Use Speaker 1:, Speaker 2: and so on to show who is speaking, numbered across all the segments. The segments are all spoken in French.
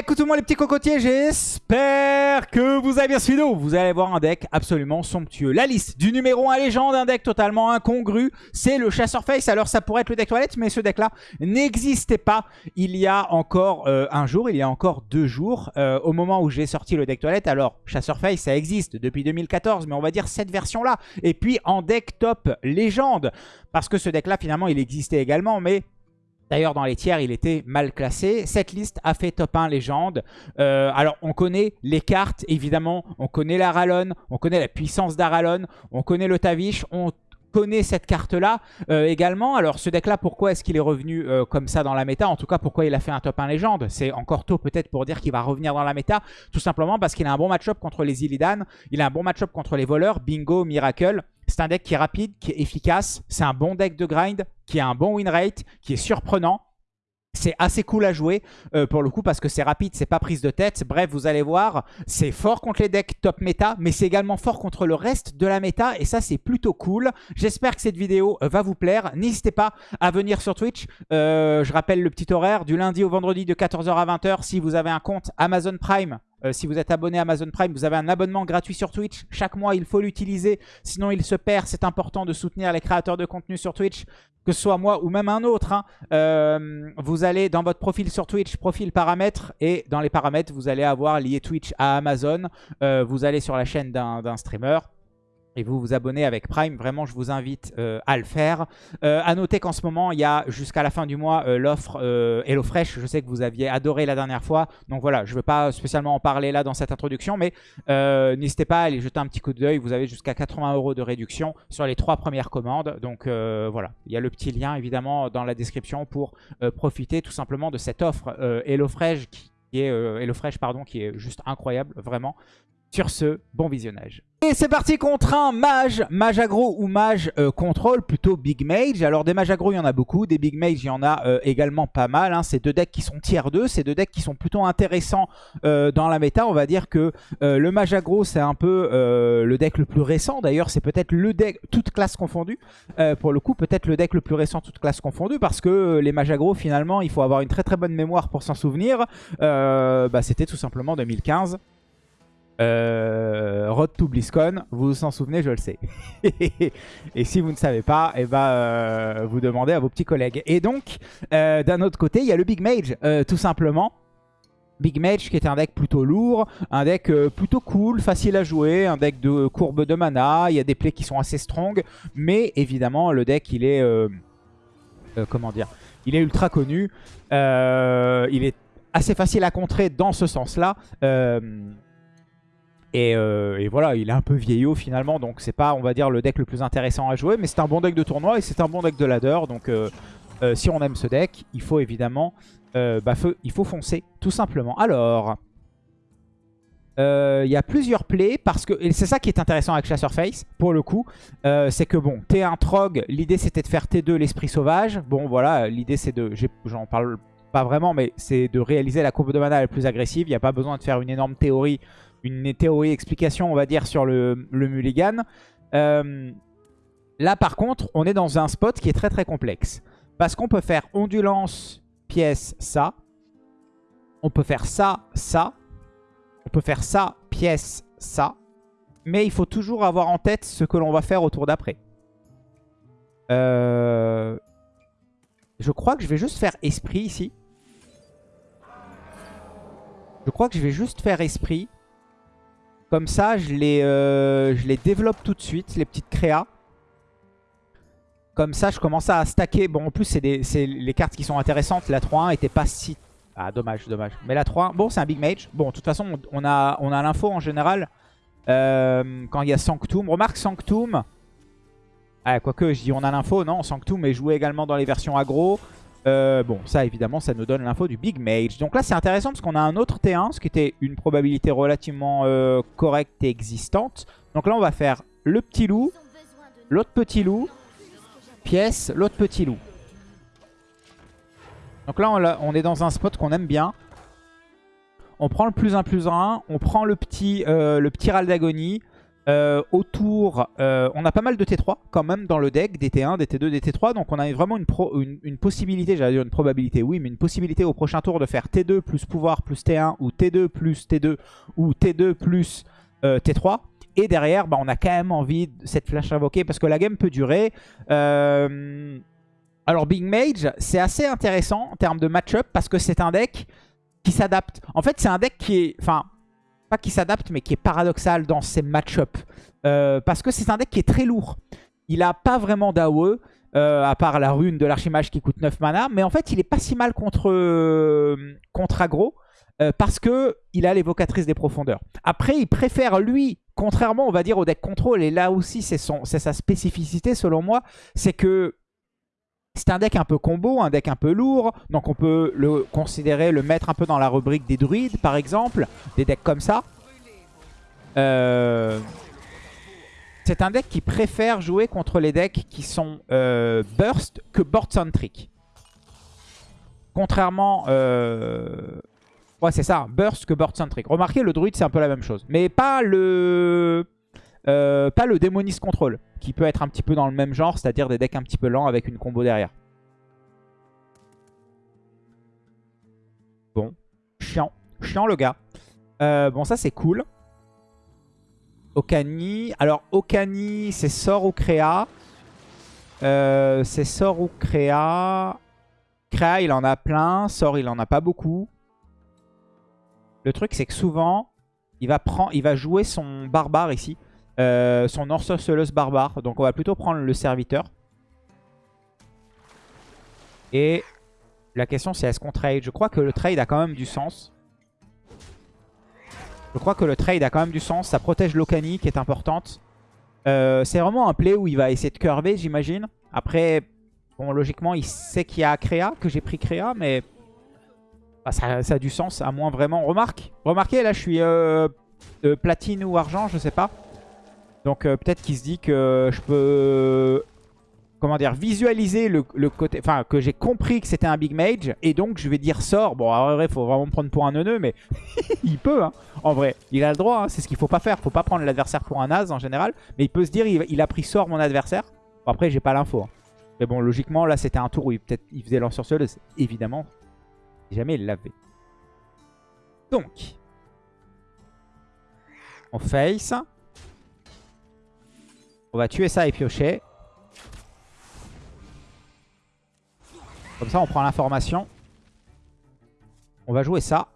Speaker 1: Écoutez-moi les petits cocotiers, j'espère que vous avez bien suivi. Vous allez voir un deck absolument somptueux. La liste du numéro 1 légende, un deck totalement incongru, c'est le chasseur face. Alors ça pourrait être le deck toilette, mais ce deck-là n'existait pas il y a encore euh, un jour, il y a encore deux jours, euh, au moment où j'ai sorti le deck toilette. Alors chasseur face, ça existe depuis 2014, mais on va dire cette version-là. Et puis en deck top légende, parce que ce deck-là finalement il existait également, mais D'ailleurs, dans les tiers, il était mal classé. Cette liste a fait top 1 légende. Euh, alors, on connaît les cartes, évidemment. On connaît la Rallon, on connaît la puissance d'Aralon, on connaît le Tavish, on connaît cette carte-là euh, également. Alors, ce deck-là, pourquoi est-ce qu'il est revenu euh, comme ça dans la méta? En tout cas, pourquoi il a fait un top 1 légende? C'est encore tôt peut-être pour dire qu'il va revenir dans la méta. Tout simplement parce qu'il a un bon match-up contre les Illidan. Il a un bon match-up contre les voleurs. Bingo, Miracle. C'est un deck qui est rapide, qui est efficace. C'est un bon deck de grind, qui a un bon win rate, qui est surprenant. C'est assez cool à jouer euh, pour le coup parce que c'est rapide, c'est pas prise de tête. Bref, vous allez voir, c'est fort contre les decks top méta, mais c'est également fort contre le reste de la méta et ça c'est plutôt cool. J'espère que cette vidéo euh, va vous plaire. N'hésitez pas à venir sur Twitch. Euh, je rappelle le petit horaire du lundi au vendredi de 14h à 20h si vous avez un compte Amazon Prime. Si vous êtes abonné à Amazon Prime, vous avez un abonnement gratuit sur Twitch. Chaque mois, il faut l'utiliser, sinon il se perd. C'est important de soutenir les créateurs de contenu sur Twitch que ce soit moi ou même un autre, hein, euh, vous allez dans votre profil sur Twitch, profil paramètres, et dans les paramètres, vous allez avoir lié Twitch à Amazon. Euh, vous allez sur la chaîne d'un streamer et vous vous abonnez avec Prime, vraiment je vous invite euh, à le faire. Euh, à noter qu'en ce moment, il y a jusqu'à la fin du mois euh, l'offre HelloFresh. Je sais que vous aviez adoré la dernière fois. Donc voilà, je ne vais pas spécialement en parler là dans cette introduction, mais n'hésitez pas à aller jeter un petit coup d'œil. Vous avez jusqu'à 80 euros de réduction sur les trois premières commandes. Donc voilà, il y a le petit lien évidemment dans la description pour profiter tout simplement de cette offre HelloFresh qui est HelloFresh pardon, qui est juste incroyable, vraiment. Sur ce, bon visionnage. Et c'est parti contre un mage, mage aggro ou mage euh, contrôle, plutôt big mage. Alors des mages aggro, il y en a beaucoup, des big mage, il y en a euh, également pas mal. Hein. C'est deux decks qui sont tier 2, c'est deux decks qui sont plutôt intéressants euh, dans la méta. On va dire que le mage aggro, c'est un peu le deck le plus récent. D'ailleurs, c'est peut-être le deck, toute classe confondue. pour le coup, peut-être le deck le plus récent, toute classe confondue, parce que les mages aggro, finalement, il faut avoir une très très bonne mémoire pour s'en souvenir. Bah, C'était tout simplement 2015. Euh, Road to BlizzCon, vous vous en souvenez, je le sais. et si vous ne savez pas, eh ben, euh, vous demandez à vos petits collègues. Et donc, euh, d'un autre côté, il y a le Big Mage, tout simplement. Big Mage qui est un deck plutôt lourd, un deck plutôt cool, facile à jouer, un deck de courbe de mana, il y a des plays qui sont assez strong, mais évidemment le deck il est, comment dire, il est ultra connu, il est assez facile à contrer dans ce sens-là. Euh, et, voilà, il est un peu vieillot finalement, donc c'est pas, on va dire, le deck le plus intéressant à jouer, mais c'est un bon deck de tournoi et c'est un bon deck de ladder, donc euh, euh, si on aime ce deck, il faut évidemment, bah, il faut foncer, tout simplement. Alors, il y a plusieurs plays, parce que c'est ça qui est intéressant avec Chasseur Face, pour le coup, c'est que bon, T1 Trog, l'idée c'était de faire T2 l'Esprit Sauvage, bon voilà, l'idée c'est de, j'en parle pas vraiment, mais c'est de réaliser la courbe de mana la plus agressive, il n'y a pas besoin de faire une énorme théorie une théorie explication, on va dire, sur le, mulligan. Euh, là, par contre, on est dans un spot qui est très très complexe. Parce qu'on peut faire ondulance, pièce, ça. On peut faire ça, ça. On peut faire ça, pièce, ça. Mais il faut toujours avoir en tête ce que l'on va faire au tour d'après. Euh, je crois que je vais juste faire esprit ici. Je crois que je vais juste faire esprit. Comme ça, je les, euh, je les développe tout de suite, les petites créas. Comme ça, je commence à stacker. Bon, en plus, c'est les cartes qui sont intéressantes. La 3-1 était pas si... Ah, dommage, dommage. Mais la 3 bon, c'est un Big Mage. Bon, de toute façon, on a, on a l'info en général. Euh, quand il y a Sanctum. Remarque Sanctum. Ah, quoique, je dis on a l'info, non Sanctum est joué également dans les versions aggro. Euh, bon, ça évidemment, ça nous donne l'info du Big Mage. Donc là, c'est intéressant parce qu'on a un autre T1, ce qui était une probabilité relativement euh, correcte et existante. Donc là, on va faire le petit loup, l'autre petit loup, pièce, l'autre petit loup. Donc là, on, est dans un spot qu'on aime bien. On prend le plus 1 plus 1, on prend le petit, euh, le petit Raldagonie. Euh, autour, euh, on a pas mal de T3 quand même dans le deck, des T1, des T2, des T3. Donc on a vraiment une, possibilité, j'allais dire une probabilité, oui, mais une possibilité au prochain tour de faire T2 plus pouvoir plus T1 ou T2 plus T2 ou T2 plus euh, T3. Et derrière, bah, on a quand même envie de cette flash invoquée parce que la game peut durer. Alors Big Mage, c'est assez intéressant en termes de match-up parce que c'est un deck qui s'adapte. En fait, c'est un deck qui est... Enfin, pas qui s'adapte, mais qui est paradoxal dans ses match-up. Euh, parce que c'est un deck qui est très lourd. Il a pas vraiment d'AOE, euh, à part la rune de l'archimage qui coûte 9 mana. Mais en fait, il est pas si mal contre, euh, aggro. parce que il a l'évocatrice des profondeurs. Après, il préfère, lui, contrairement, on va dire, au deck contrôle, et là aussi, c'est sa spécificité, selon moi, c'est que c'est un deck un peu combo, un deck un peu lourd. Donc on peut le considérer, le mettre un peu dans la rubrique des druides, par exemple. Des decks comme ça. Euh, c'est un deck qui préfère jouer contre les decks qui sont euh, burst que board centric. Contrairement... Euh, ouais, c'est ça, burst que board centric. Remarquez, le druide, c'est un peu la même chose. Mais pas le... pas le démoniste control qui peut être un petit peu dans le même genre, c'est-à-dire des decks un petit peu lents avec une combo derrière. Bon, chiant. Chiant le gars. Euh, bon, ça c'est cool. Okani. Alors, Okani, c'est sort ou créa? Euh, c'est sort ou créa? Créa, il en a plein. Sort, il en a pas beaucoup. Le truc, c'est que souvent, il va, prendre, il va jouer son barbare ici. Euh, son sorceleuse barbare. Donc on va plutôt prendre le serviteur. Et la question c'est est-ce qu'on trade? Je crois que le trade a quand même du sens. Je crois que le trade a quand même du sens. Ça protège l'Okani qui est importante. Euh, c'est vraiment un play où il va essayer de curver j'imagine. Après, bon logiquement il sait qu'il y a Créa, que j'ai pris Créa, mais bah, ça, a du sens à moins vraiment. Remarque, remarquez là je suis euh, platine ou argent, je sais pas. Donc euh, peut-être qu'il se dit que je peux comment dire, visualiser le, côté, enfin que j'ai compris que c'était un big mage et donc je vais dire sort. Bon, en vrai, il faut vraiment me prendre pour un neuneu, mais il peut, hein, en vrai. Il a le droit, hein, c'est ce qu'il faut pas faire. Faut pas prendre l'adversaire pour un as en général, mais il peut se dire, il, a pris sort mon adversaire. Bon, après, j'ai pas l'info. Hein. Mais bon, logiquement, là, c'était un tour où il, peut-être il faisait l'ensorceleuse, évidemment. Jamais il l'avait. Donc, on face. On va tuer ça et piocher. Comme ça, on prend l'information. On va jouer ça.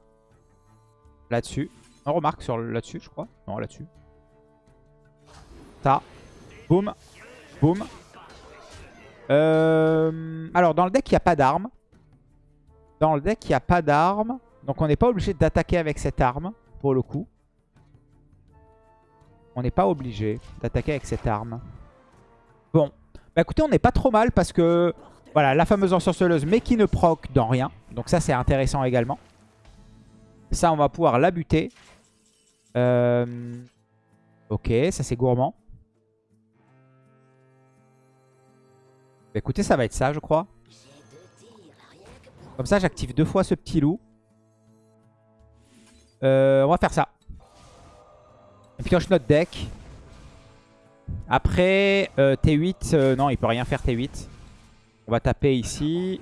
Speaker 1: Là-dessus. On remarque sur là-dessus, je crois. Non, là-dessus. Ça. Boum. Boum. Euh, alors, dans le deck, il n'y a pas d'arme. Dans le deck, il n'y a pas d'arme. Donc, on n'est pas obligé d'attaquer avec cette arme, pour le coup. On n'est pas obligé d'attaquer avec cette arme. Bon. Bah écoutez, on n'est pas trop mal parce que... Voilà, la fameuse ensorceleuse, mais qui ne proc dans rien. Donc ça, c'est intéressant également. Ça, on va pouvoir la buter. Euh, ok, ça c'est gourmand. Bah, écoutez, ça va être ça, je crois. Comme ça, j'active deux fois ce petit loup. Euh, on va faire ça. On pioche notre deck. Après, euh, T8, euh, non, il peut rien faire T8. On va taper ici.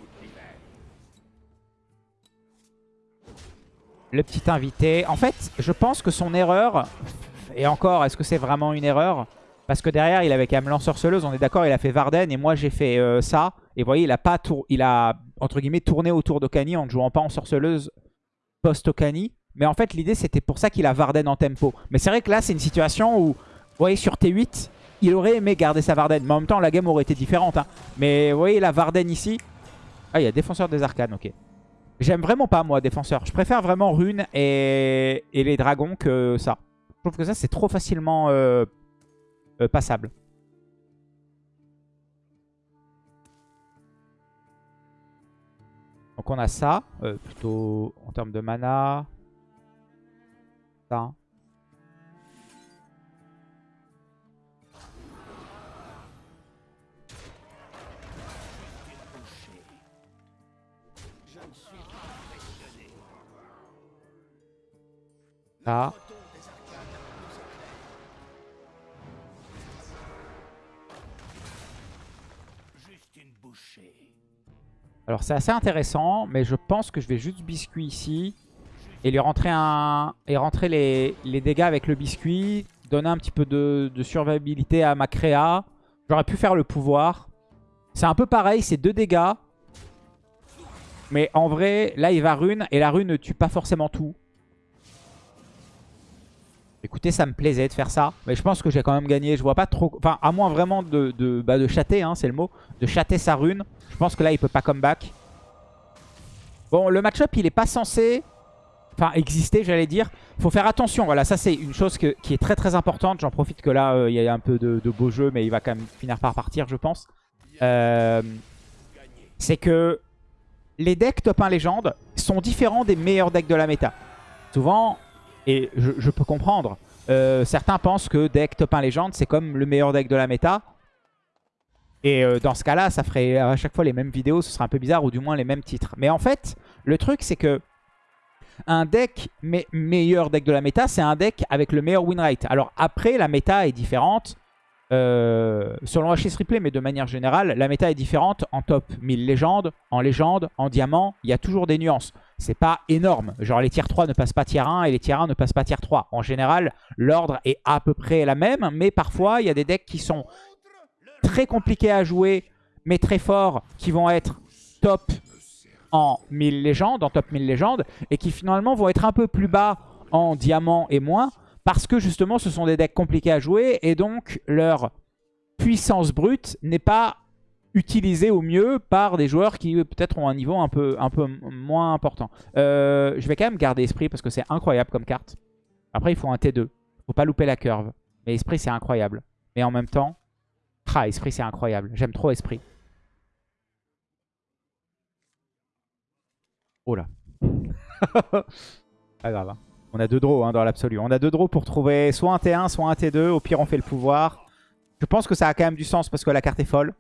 Speaker 1: Le petit invité. En fait, je pense que son erreur... Et encore, est-ce que c'est vraiment une erreur? Parce que derrière, il avait quand même l'ensorceleuse. On est d'accord, il a fait Varden et moi, j'ai fait euh, ça. Et vous voyez, il a pas tour... il a, entre guillemets, tourné autour d'Okani en ne jouant pas en sorceleuse post-Okani. Mais en fait, l'idée, c'était pour ça qu'il a Varden en tempo. Mais c'est vrai que là, c'est une situation où, vous voyez, sur T8, il aurait aimé garder sa Varden. Mais en même temps, la game aurait été différente. Hein. Mais vous voyez, la Varden ici. Ah, il y a Défenseur des Arcanes, ok. J'aime vraiment pas, moi, Défenseur. Je préfère vraiment Rune et, les dragons que ça. Je trouve que ça, c'est trop facilement euh, euh, passable. Donc on a ça, euh, plutôt en termes de mana temps. Là. Alors c'est assez intéressant, mais je pense que je vais juste biscuit ici. Et lui rentrer les, dégâts avec le biscuit. Donner un petit peu de, survivabilité à ma créa. J'aurais pu faire le pouvoir. C'est un peu pareil, c'est deux dégâts. Mais en vrai, là il va rune. Et la rune ne tue pas forcément tout. Écoutez, ça me plaisait de faire ça. Mais je pense que j'ai quand même gagné. Je vois pas trop... Enfin, à moins vraiment de, bah, de chatter, hein, c'est le mot. De chatter sa rune. Je pense que là, il peut pas comeback. Bon, le match-up, il est pas censé... Enfin, exister, j'allais dire. faut faire attention. Voilà, ça, c'est une chose qui est très, très importante. J'en profite que là, euh, il y a un peu de, beau jeu. Mais il va quand même finir par partir, je pense. Euh, c'est que les decks top 1 légende sont différents des meilleurs decks de la méta. Souvent, et je, peux comprendre. Euh, certains pensent que deck top 1 légende, c'est comme le meilleur deck de la méta. Et dans ce cas-là, ça ferait à chaque fois les mêmes vidéos, ce serait un peu bizarre, ou du moins les mêmes titres. Mais en fait, le truc, c'est que un deck meilleur deck de la méta, c'est un deck avec le meilleur win rate. Alors après, la méta est différente. Euh, selon HS Replay, mais de manière générale, la méta est différente en top 1000 légendes, en légende, en diamant. Il y a toujours des nuances. C'est pas énorme. Genre les tiers 3 ne passent pas tier 1 et les tiers 1 ne passent pas tier 3. En général, l'ordre est à peu près la même, mais parfois il y a des decks qui sont très compliqués à jouer, mais très forts, qui vont être top en 1000 légendes, en top 1000 légendes, et qui finalement vont être un peu plus bas en diamant et moins, parce que justement, ce sont des decks compliqués à jouer et donc leur puissance brute n'est pas utilisée au mieux par des joueurs qui peut-être ont un niveau un peu, un peu moins important. Euh, je vais quand même garder Esprit parce que c'est incroyable comme carte. Après, il faut un T2. faut pas louper la curve. Mais Esprit, c'est incroyable. Mais en même temps, ah, Esprit, c'est incroyable. J'aime trop Esprit. Oh là. pas grave. Hein. On a deux draws hein, dans l'absolu. On a deux draws pour trouver soit un T1, soit un T2. Au pire, on fait le pouvoir. Je pense que ça a quand même du sens parce que la carte est folle.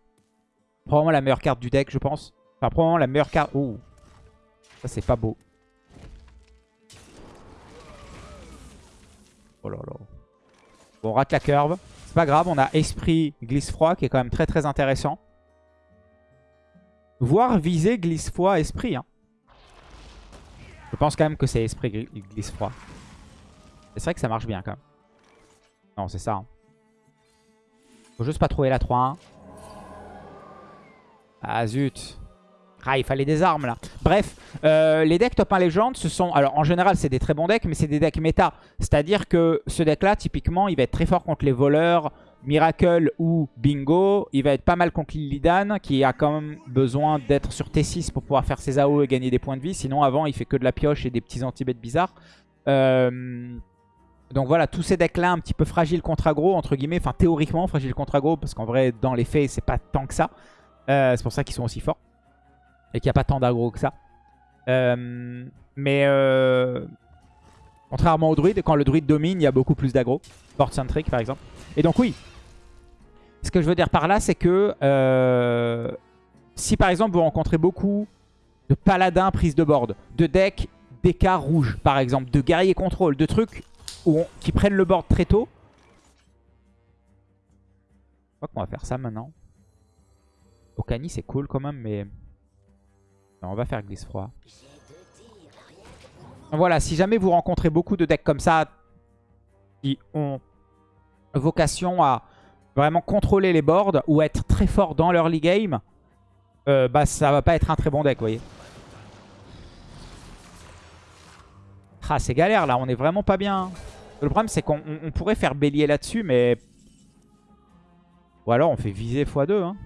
Speaker 1: Probablement la meilleure carte du deck, je pense. Enfin, probablement la meilleure carte... Ouh. Ça, c'est pas beau. Oh là là. Bon, on rate la curve. C'est pas grave, on a Esprit Glisse-Froid qui est quand même très très intéressant. Voir viser Glisse-Froid Esprit. Hein. Je pense quand même que c'est esprit glisse froid. C'est vrai que ça marche bien quand même. Non, c'est ça. Hein. Faut juste pas trouver la 3-1. Ah zut. Ah, il fallait des armes là. Bref, euh, les decks top 1 légende, ce sont... Alors en général, c'est des très bons decks, mais c'est des decks méta. C'est-à-dire que ce deck-là, typiquement, il va être très fort contre les voleurs, Miracle ou Bingo. Il va être pas mal contre Lilidan qui a quand même besoin d'être sur T6 pour pouvoir faire ses AO et gagner des points de vie. Sinon avant il fait que de la pioche et des petits anti-bêtes bizarres. Euh, donc voilà, tous ces decks là un petit peu fragiles contre aggro entre guillemets. Enfin théoriquement fragiles contre aggro parce qu'en vrai dans les faits c'est pas tant que ça. Euh, c'est pour ça qu'ils sont aussi forts. Et qu'il n'y a pas tant d'aggro que ça. Euh, mais contrairement au druide, quand le druide domine, il y a beaucoup plus d'aggro. Board centric par exemple. Et donc oui, ce que je veux dire par là, c'est que euh, si par exemple vous rencontrez beaucoup de paladins prise de board, de decks d'écart rouge par exemple, de guerriers contrôle, de trucs qui prennent le board très tôt. Je crois qu'on va faire ça maintenant. Okani c'est cool quand même, mais on va faire glisse froid. Voilà, si jamais vous rencontrez beaucoup de decks comme ça qui ont vocation à vraiment contrôler les boards ou être très fort dans l'early game, euh, bah ça va pas être un très bon deck, vous voyez. Ah, c'est galère là, on est vraiment pas bien. Le problème c'est qu'on pourrait faire bélier là-dessus, mais... Ou alors on fait viser x2. Hein.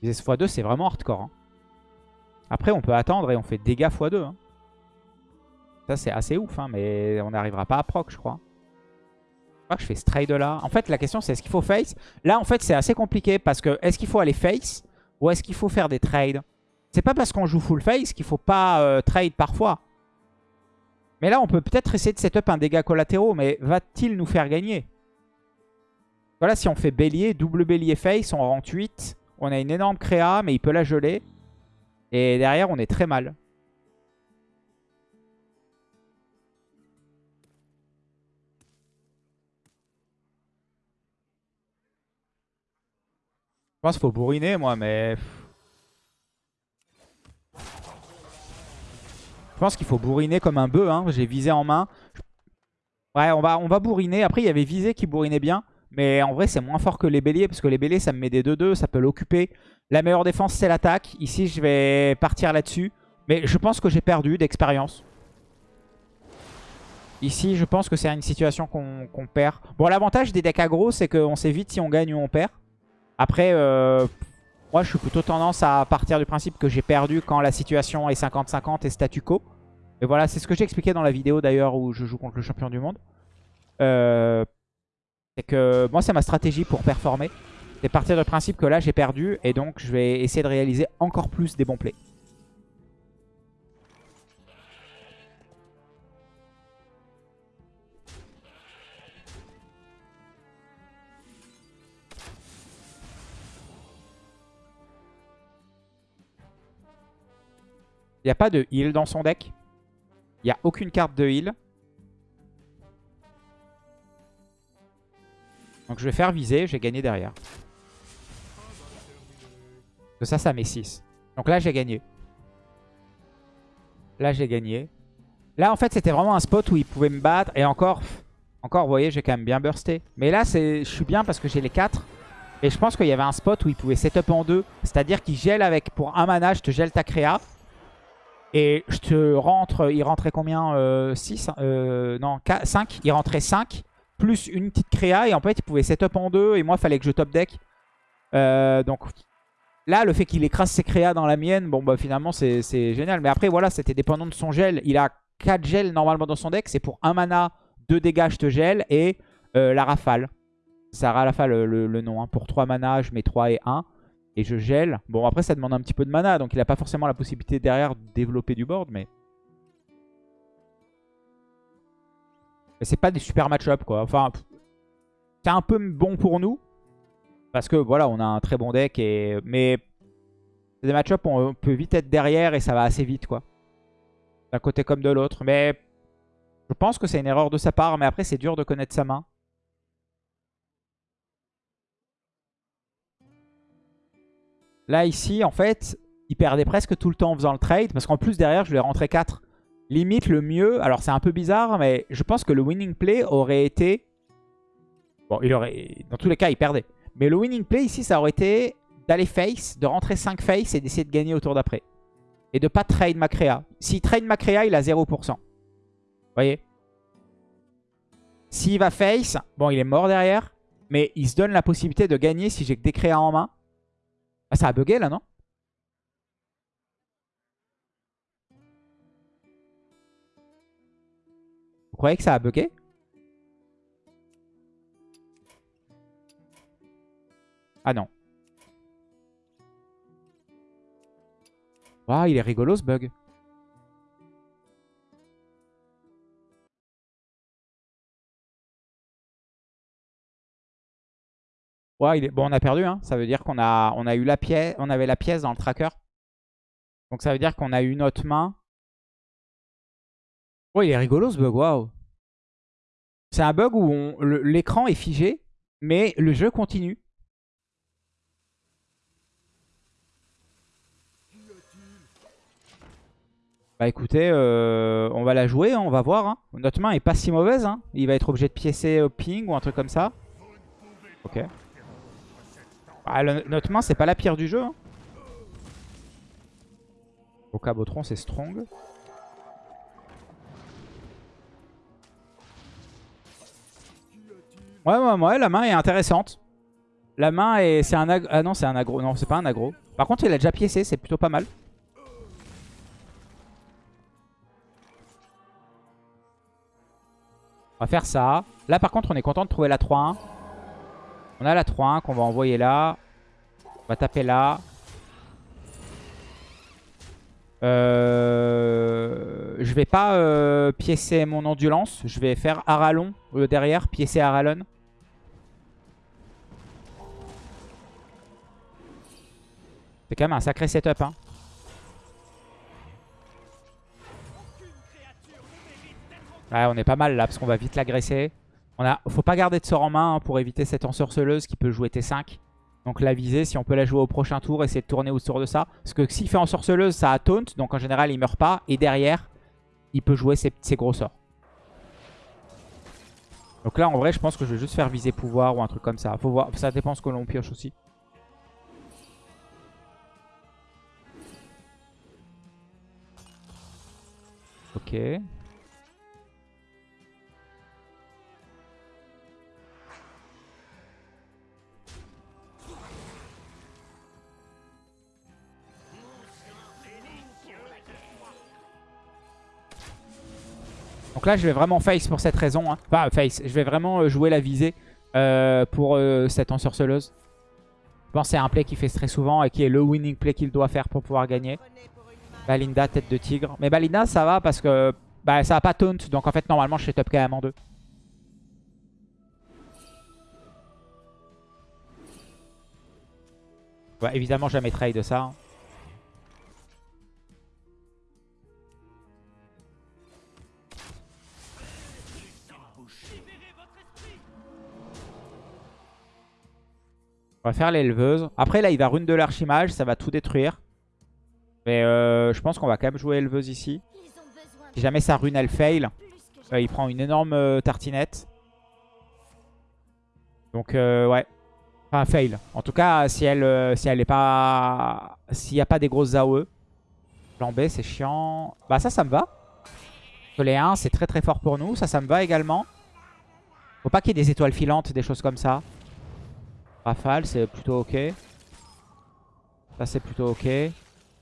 Speaker 1: Viser x2 c'est vraiment hardcore. Hein. Après on peut attendre et on fait dégâts x2. Hein. Ça c'est assez ouf, hein, mais on n'arrivera pas à proc je crois. Je crois que je fais ce trade là. En fait, la question c'est est-ce qu'il faut face? Là, en fait, c'est assez compliqué parce que est-ce qu'il faut aller face ou est-ce qu'il faut faire des trades? C'est pas parce qu'on joue full face qu'il faut pas euh, trade parfois. Mais là, on peut peut-être essayer de setup un dégât collatéraux, mais va-t-il nous faire gagner? Voilà, si on fait bélier, double bélier face, on rentre 8. On a une énorme créa, mais il peut la geler. Et derrière, on est très mal. Pense qu'il faut bourriner, moi, mais... Je pense qu'il faut bourriner comme un bœuf. Hein. J'ai visé en main. Ouais, on va, on va bourriner. Après, il y avait visé qui bourrinait bien. Mais en vrai, c'est moins fort que les béliers. Parce que les béliers, ça me met des 2-2. Ça peut l'occuper. La meilleure défense, c'est l'attaque. Ici, je vais partir là-dessus. Mais je pense que j'ai perdu d'expérience. Ici, je pense que c'est une situation qu'on perd. Bon, l'avantage des decks aggro, c'est qu'on sait vite si on gagne ou on perd. Après, euh, moi, je suis plutôt tendance à partir du principe que j'ai perdu quand la situation est 50-50 et statu quo. Et voilà, c'est ce que j'ai expliqué dans la vidéo d'ailleurs où je joue contre le champion du monde. Euh, c'est que moi, c'est ma stratégie pour performer. C'est partir du principe que là, j'ai perdu et donc je vais essayer de réaliser encore plus des bons plays. Il n'y a pas de heal dans son deck. Il n'y a aucune carte de heal. Donc je vais faire viser, j'ai gagné derrière. Ça, ça met 6. Donc là, j'ai gagné. Là, j'ai gagné. Là, en fait, c'était vraiment un spot où il pouvait me battre. Et encore, encore, vous voyez, j'ai quand même bien bursté. Mais là, je suis bien parce que j'ai les 4. Et je pense qu'il y avait un spot où il pouvait setup en 2. C'est-à-dire qu'il gèle avec, pour un mana, je te gèle ta créa. Et je te rentre, il rentrait combien 6 euh, euh, Non, 5. Il rentrait 5, plus une petite créa. Et en fait, il pouvait setup en deux. Et moi, il fallait que je top deck. Euh, donc là, le fait qu'il écrase ses créas dans la mienne, bon, bah finalement, c'est génial. Mais après, voilà, c'était dépendant de son gel. Il a 4 gels normalement dans son deck. C'est pour un mana, 2 dégâts, je te gèle. Et la rafale. Ça rafale le, le, nom. Hein. Pour 3 mana, je mets 3 et 1 et je gèle. Bon, après, ça demande un petit peu de mana, donc il n'a pas forcément la possibilité derrière de développer du board, mais... Mais c'est pas des super match-up, quoi. Enfin, c'est un peu bon pour nous, parce que, voilà, on a un très bon deck, et... mais des match-up, on peut vite être derrière, et ça va assez vite, quoi. D'un côté comme de l'autre, mais... Je pense que c'est une erreur de sa part, mais après, c'est dur de connaître sa main. Là, ici, en fait, il perdait presque tout le temps en faisant le trade. Parce qu'en plus, derrière, je lui ai rentré 4. Limite, le mieux... Alors, c'est un peu bizarre, mais je pense que le winning play aurait été... Bon, il aurait... Dans tous les cas, il perdait. Mais le winning play, ici, ça aurait été d'aller face, de rentrer 5 face et d'essayer de gagner au tour d'après. Et de pas trade ma créa. S'il trade ma créa, il a 0%. Vous voyez? S'il va face, bon, il est mort derrière. Mais il se donne la possibilité de gagner si j'ai que des créas en main. Ah, ça a bugué là, non? Vous croyez que ça a bugué? Ah non. Waouh, il est rigolo ce bug. Il est... Bon, on a perdu, hein. ça veut dire qu'on a, on a eu la pièce, on avait la pièce dans le tracker. Donc ça veut dire qu'on a eu notre main. Oh, il est rigolo ce bug, waouh. C'est un bug où l'écran est figé, mais le jeu continue. Bah écoutez, euh, on va la jouer, hein, on va voir. Hein. Notre main est pas si mauvaise. Hein. Il va être obligé de piécer au ping ou un truc comme ça. Ok. Ah, notre main, c'est pas la pire du jeu. Hein. Au cabotron, c'est strong. Ouais, ouais, ouais, la main est intéressante. La main est... C'est un Ah non, c'est un aggro. Non, c'est pas un aggro. Par contre, il a déjà piécé, c'est plutôt pas mal. On va faire ça. Là, par contre, on est content de trouver la 3-1. On a la 3-1 qu'on va envoyer là. On va taper là. Euh, je vais pas euh, piécer mon ondulance. Je vais faire Aralon euh, derrière, piécer Aralon. C'est quand même un sacré setup. Hein. Ouais, on est pas mal là parce qu'on va vite l'agresser. On faut pas garder de sort en main hein, pour éviter cette ensorceleuse qui peut jouer T5. Donc la visée, si on peut la jouer au prochain tour, essayer de tourner autour de ça. Parce que s'il fait en sorceleuse, ça a taunt. Donc en général, il meurt pas. Et derrière, il peut jouer ses, gros sorts. Donc là, en vrai, je pense que je vais juste faire viser pouvoir ou un truc comme ça. Faut ça dépend ce que l'on pioche aussi. Ok. Donc là, je vais vraiment face pour cette raison. Hein. Enfin, face. Je vais vraiment euh, jouer la visée euh, pour euh, cette ensorceleuse. Je pense que c'est un play qui fait très souvent et qui est le winning play qu'il doit faire pour pouvoir gagner. Balinda, tête de tigre. Mais Balinda, ça va parce que bah, ça a pas taunt. Donc en fait, normalement, je suis top même en deux. Ouais, évidemment, jamais trade ça. Hein. On va faire l'éleveuse. Après, là, il va rune de l'archimage. Ça va tout détruire. Mais euh, je pense qu'on va quand même jouer éleveuse ici. Si jamais sa rune, elle fail, euh, il prend une énorme euh, tartinette. Donc, ouais. Enfin, fail. En tout cas, si elle si elle est pas... S'il n'y a pas des grosses AOE. Plan B, c'est chiant. Bah ça, ça me va. les 1, c'est très très fort pour nous. Ça, ça me va également. Faut pas qu'il y ait des étoiles filantes, des choses comme ça. Rafale, c'est plutôt ok. Ça, c'est plutôt ok.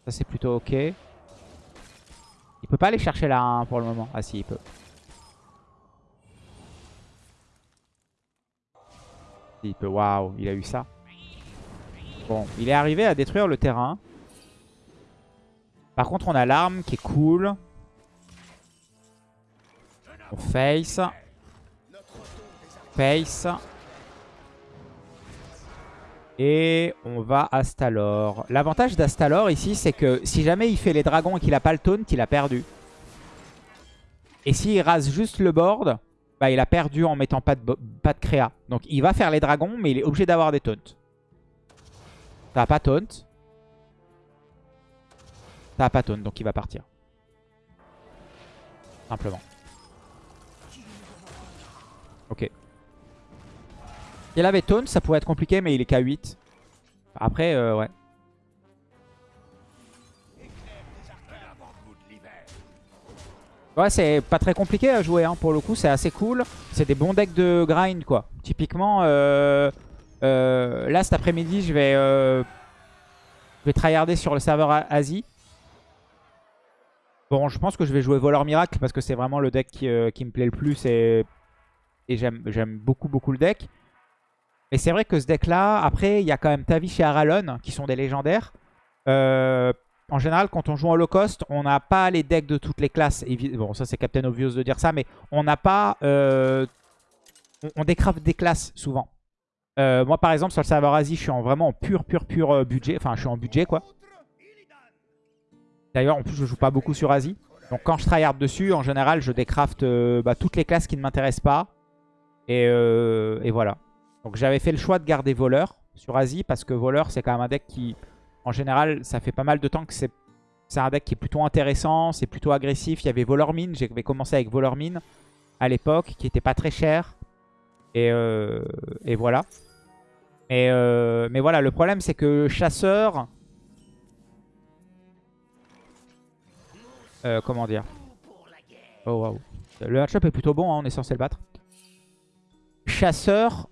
Speaker 1: Ça, c'est plutôt ok. Il peut pas aller chercher la 1 pour le moment. Ah si, il peut. Il peut. Waouh, il a eu ça. Bon, il est arrivé à détruire le terrain. Par contre, on a l'arme qui est cool. On face. Face. Et on va Astalor. L'avantage d'Astalor ici, c'est que si jamais il fait les dragons et qu'il a pas le taunt, il a perdu. Et s'il rase juste le board, bah, il a perdu en mettant pas de, créa. Donc il va faire les dragons, mais il est obligé d'avoir des taunts. Ça pas taunt. Ça pas taunt, donc il va partir. Simplement. Ok. Il avait taunt, ça pourrait être compliqué, mais il est K8. Après, euh, ouais. Ouais, c'est pas très compliqué à jouer, hein, pour le coup, c'est assez cool. C'est des bons decks de grind, quoi. Typiquement, euh, euh, là, cet après-midi, je vais, je vais tryharder sur le serveur Asie. Bon, je pense que je vais jouer Voleur Miracle parce que c'est vraiment le deck qui, qui, me plaît le plus et j'aime beaucoup, beaucoup le deck. Mais c'est vrai que ce deck-là, après, il y a quand même Tavish et Aralon qui sont des légendaires. Euh, en général, quand on joue en low cost, on n'a pas les decks de toutes les classes. Bon, ça c'est Captain Obvious de dire ça, mais on n'a pas... Euh, on, des classes souvent. Euh, moi, par exemple, sur le serveur Asie, je suis en vraiment en pur, pur, pur budget. Enfin, je suis en budget, quoi. D'ailleurs, en plus, je joue pas beaucoup sur Asie. Donc, quand je tryhard dessus, en général, je décraft bah, toutes les classes qui ne m'intéressent pas. Et voilà. Donc j'avais fait le choix de garder voleur sur Asie parce que voleur c'est quand même un deck qui, en général, ça fait pas mal de temps que c'est un deck qui est plutôt intéressant, c'est plutôt agressif. Il y avait voleur mine, j'avais commencé avec voleur mine à l'époque qui était pas très cher. Et, euh, et voilà. Et, euh, mais voilà, le problème c'est que chasseur... Euh, comment dire? Oh waouh. Le match-up est plutôt bon, hein, on est censé le battre. Chasseur,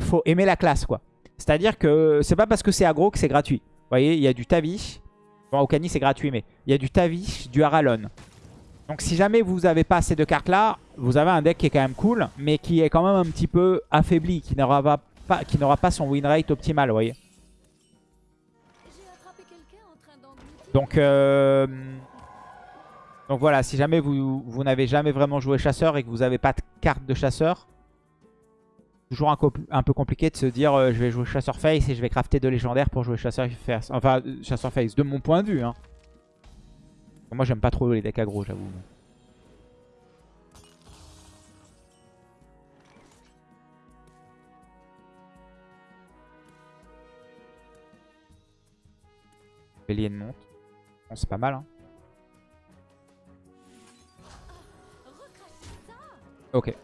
Speaker 1: faut aimer la classe, quoi. C'est-à-dire que c'est pas parce que c'est aggro que c'est gratuit. Vous voyez, il y a du Tavish. Bon, au c'est gratuit, mais il y a du Tavish, du Haralon. Donc si jamais vous n'avez pas ces deux cartes-là, vous avez un deck qui est quand même cool, mais qui est quand même un petit peu affaibli, qui n'aura pas son win rate optimal, vous voyez. Donc, euh, donc voilà, si jamais vous, vous n'avez jamais vraiment joué chasseur et que vous n'avez pas de carte de chasseur, toujours un, peu compliqué de se dire euh, je vais jouer chasseur face et je vais crafter deux légendaires pour jouer chasseur face. Enfin, chasseur face, de mon point de vue. Hein. Moi, j'aime pas trop les decks aggro, j'avoue. Bélier de monte. Bon, c'est pas mal. Hein. Ok.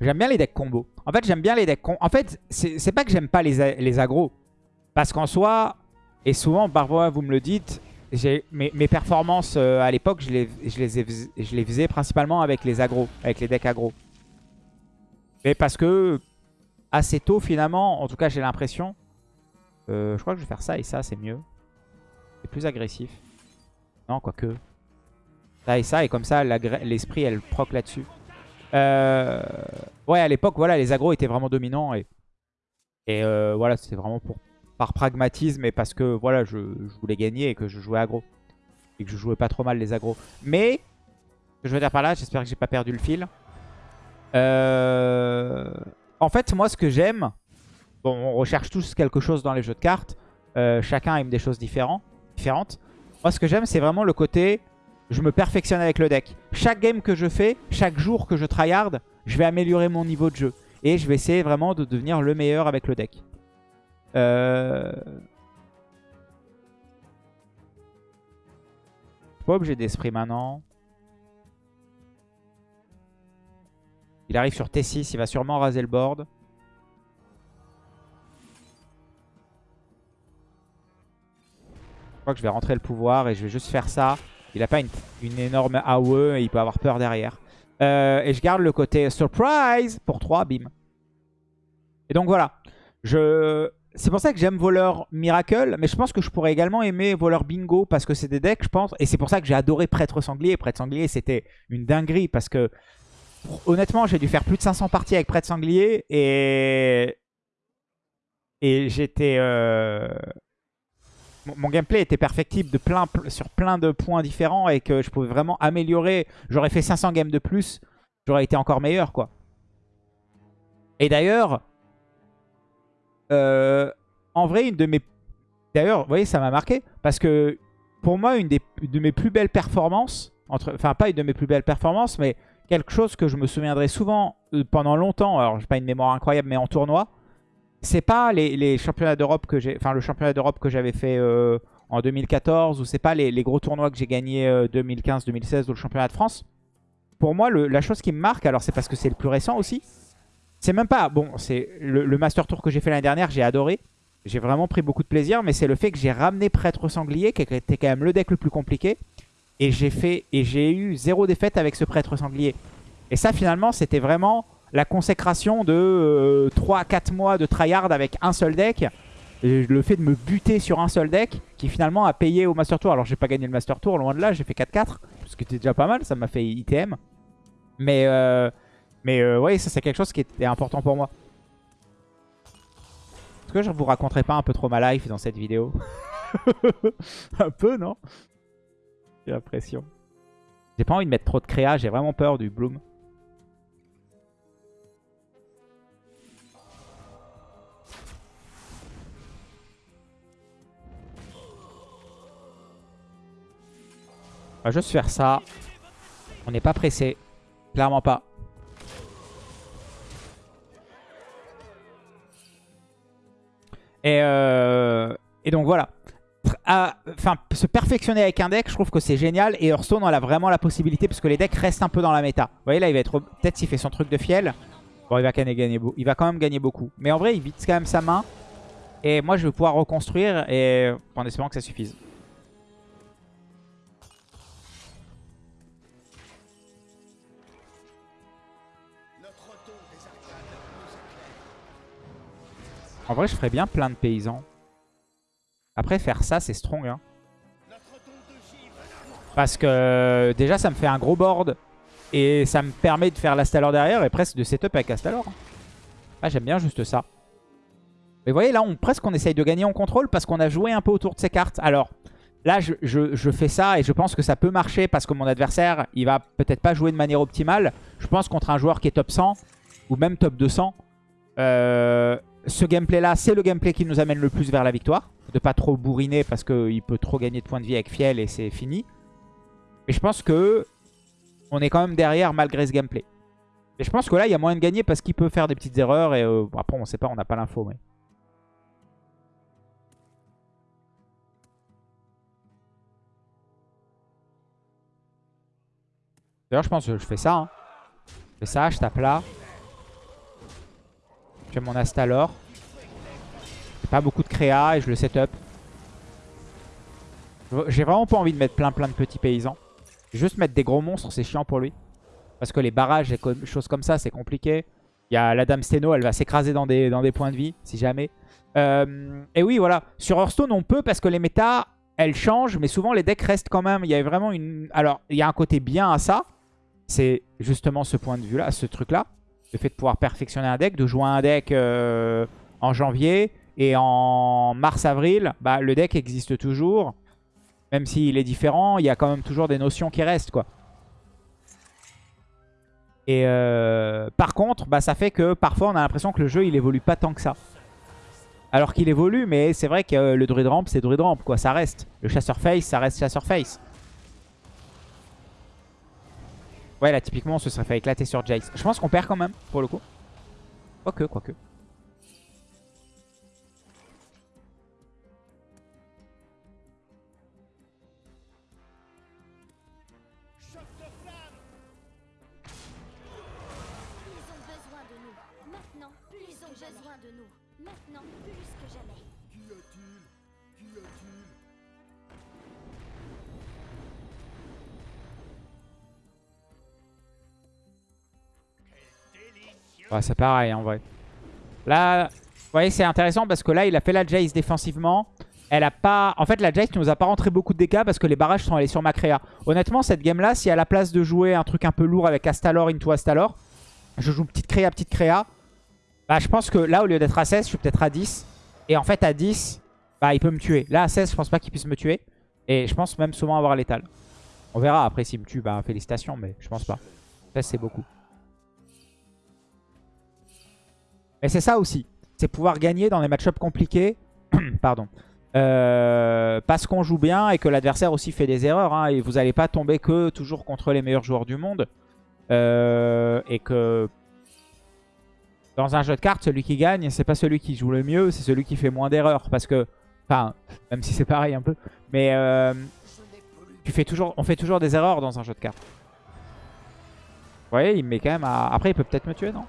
Speaker 1: J'aime bien les decks combo. En fait, j'aime bien les decks combo. En fait, c'est pas que j'aime pas les, les agros. Parce qu'en soi, et souvent, parfois, vous me le dites, mes, mes, performances euh, à l'époque, je les, je, les je les faisais principalement avec les agros, avec les decks agros. Mais parce que assez tôt, finalement, en tout cas, j'ai l'impression, euh, je crois que je vais faire ça et ça, c'est mieux. C'est plus agressif. Non, quoique. Ça et ça, et comme ça, l'esprit, elle proc là-dessus. Euh, ouais, à l'époque, voilà, les agros étaient vraiment dominants. Et, euh, voilà, c'était vraiment pour, par pragmatisme et parce que voilà, je, voulais gagner et que je jouais agro. Et que je jouais pas trop mal les agros. Mais, ce que je veux dire par là, j'espère que j'ai pas perdu le fil. en fait, moi, ce que j'aime, Bon, on recherche tous quelque chose dans les jeux de cartes. Euh, chacun aime des choses différentes. Moi, ce que j'aime, c'est vraiment le côté... Je me perfectionne avec le deck. Chaque game que je fais, chaque jour que je tryhard, je vais améliorer mon niveau de jeu. Et je vais essayer vraiment de devenir le meilleur avec le deck. Euh... Pas obligé d'esprit maintenant. Il arrive sur T6, il va sûrement raser le board. crois que je vais rentrer le pouvoir et je vais juste faire ça. Il n'a pas une, énorme AOE et il peut avoir peur derrière. Euh, et je garde le côté surprise pour 3, bim. Et donc voilà. C'est pour ça que j'aime voleur miracle, mais je pense que je pourrais également aimer voleur bingo parce que c'est des decks, je pense. Et c'est pour ça que j'ai adoré prêtre sanglier. Prêtre sanglier, c'était une dinguerie parce que honnêtement, j'ai dû faire plus de 500 parties avec prêtre sanglier et et j'étais euh mon gameplay était perfectible de plein, sur plein de points différents et que je pouvais vraiment améliorer. J'aurais fait 500 games de plus, j'aurais été encore meilleur, quoi. Et d'ailleurs, euh, en vrai, une de mes... D'ailleurs, vous voyez, ça m'a marqué parce que pour moi, une des, de mes plus belles performances, entre... enfin pas une de mes plus belles performances, mais quelque chose que je me souviendrai souvent euh, pendant longtemps, alors j'ai pas une mémoire incroyable, mais en tournoi, c'est pas les, championnats d'Europe que j'ai, enfin le championnat d'Europe que j'avais fait euh, en 2014 ou c'est pas les, gros tournois que j'ai gagnés 2015, 2016 ou le championnat de France. Pour moi, la chose qui me marque, alors c'est parce que c'est le plus récent aussi, c'est même pas, bon, c'est le, Master Tour que j'ai fait l'année dernière, j'ai adoré. J'ai vraiment pris beaucoup de plaisir, mais c'est le fait que j'ai ramené Prêtre Sanglier, qui était quand même le deck le plus compliqué. Et j'ai fait et j'ai eu zéro défaite avec ce Prêtre Sanglier. Et ça, finalement, c'était vraiment la consécration de 3-4 euh, mois de tryhard avec un seul deck. le fait de me buter sur un seul deck qui finalement a payé au Master Tour. Alors j'ai pas gagné le Master Tour, loin de là, j'ai fait 4-4. Ce qui était déjà pas mal, ça m'a fait ITM. Mais, euh, mais euh, ça c'est quelque chose qui était important pour moi. Est-ce que je vous raconterai pas un peu trop ma life dans cette vidéo? Un peu, non? J'ai l'impression. J'ai pas envie de mettre trop de créa, j'ai vraiment peur du Bloom. Va juste faire ça. On n'est pas pressé. Clairement pas. Et, euh, donc voilà. Enfin, se perfectionner avec un deck, je trouve que c'est génial. Et Hearthstone, on a vraiment la possibilité parce que les decks restent un peu dans la méta. Vous voyez là, il va être peut-être s'il fait son truc de fiel. Bon, il va, quand même gagner, il va quand même gagner beaucoup. Mais en vrai, il vide quand même sa main. Et moi, je vais pouvoir reconstruire et en espérant que ça suffise. En vrai, je ferais bien plein de paysans. Après, faire ça, c'est strong. Hein. Parce que déjà, ça me fait un gros board. Et ça me permet de faire l'Astalor derrière et presque de setup avec Astalor. Ah, j'aime bien juste ça. Mais vous voyez, là, on, presque on essaye de gagner en contrôle parce qu'on a joué un peu autour de ces cartes. Alors, là, je, je, fais ça et je pense que ça peut marcher parce que mon adversaire, il va peut-être pas jouer de manière optimale. Je pense contre un joueur qui est top 100 ou même top 200. Euh, ce gameplay-là, c'est le gameplay qui nous amène le plus vers la victoire. De pas trop bourriner parce qu'il peut trop gagner de points de vie avec Fiel et c'est fini. Mais je pense que on est quand même derrière malgré ce gameplay. Et je pense que là, il y a moyen de gagner parce qu'il peut faire des petites erreurs. Et euh, après, on ne sait pas, on n'a pas l'info. Mais... D'ailleurs, je pense que je fais ça. Hein. Je fais ça, je tape là. Mon Astalor. Pas beaucoup de créa et je le setup. J'ai vraiment pas envie de mettre plein plein de petits paysans. Juste mettre des gros monstres, c'est chiant pour lui. Parce que les barrages et choses comme ça, c'est compliqué. Il y a la Dame Steno, elle va s'écraser dans des, dans des points de vie, si jamais. Euh, et oui, voilà. Sur Hearthstone, on peut parce que les méta, elles changent, mais souvent les decks restent quand même. Il y a vraiment une... Alors, il y a un côté bien à ça. C'est justement ce point de vue-là, ce truc-là. Le fait de pouvoir perfectionner un deck, de jouer un deck euh, en janvier et en mars-avril, bah, le deck existe toujours. Même s'il est différent, il y a quand même toujours des notions qui restent, quoi. Et euh, par contre, bah, ça fait que parfois on a l'impression que le jeu il évolue pas tant que ça. Alors qu'il évolue, mais c'est vrai que le druid ramp c'est druid ramp, quoi, ça reste. Le chasseur face, ça reste chasseur face. Ouais, là typiquement on se serait fait éclater sur Jace. Je pense qu'on perd quand même, pour le coup. Quoique, quoique. Ouais, c'est pareil en vrai. Là, vous voyez, c'est intéressant parce que là, il a fait la Jace défensivement. Elle a pas... En fait, la Jace nous a pas rentré beaucoup de dégâts parce que les barrages sont allés sur ma créa. Honnêtement, cette game-là, si à la place de jouer un truc un peu lourd avec Astalor into Astalor, je joue petite créa, petite créa. Bah, je pense que là, au lieu d'être à 16, je suis peut-être à 10. Et en fait, à 10, bah, il peut me tuer. Là, à 16, je pense pas qu'il puisse me tuer. Et je pense même souvent avoir létal. On verra après s'il me tue, bah, félicitations, mais je pense pas. 16, c'est beaucoup. Mais c'est ça aussi. C'est pouvoir gagner dans des match-ups compliqués. Pardon. Euh, parce qu'on joue bien et que l'adversaire aussi fait des erreurs. hein, et vous n'allez pas tomber que toujours contre les meilleurs joueurs du monde. Euh, et que dans un jeu de cartes, celui qui gagne, c'est pas celui qui joue le mieux, c'est celui qui fait moins d'erreurs. Parce que, enfin, même si c'est pareil un peu. Mais euh, tu fais toujours, on fait toujours des erreurs dans un jeu de cartes. Vous voyez, il me met quand même à... Après, il peut peut-être me tuer, non?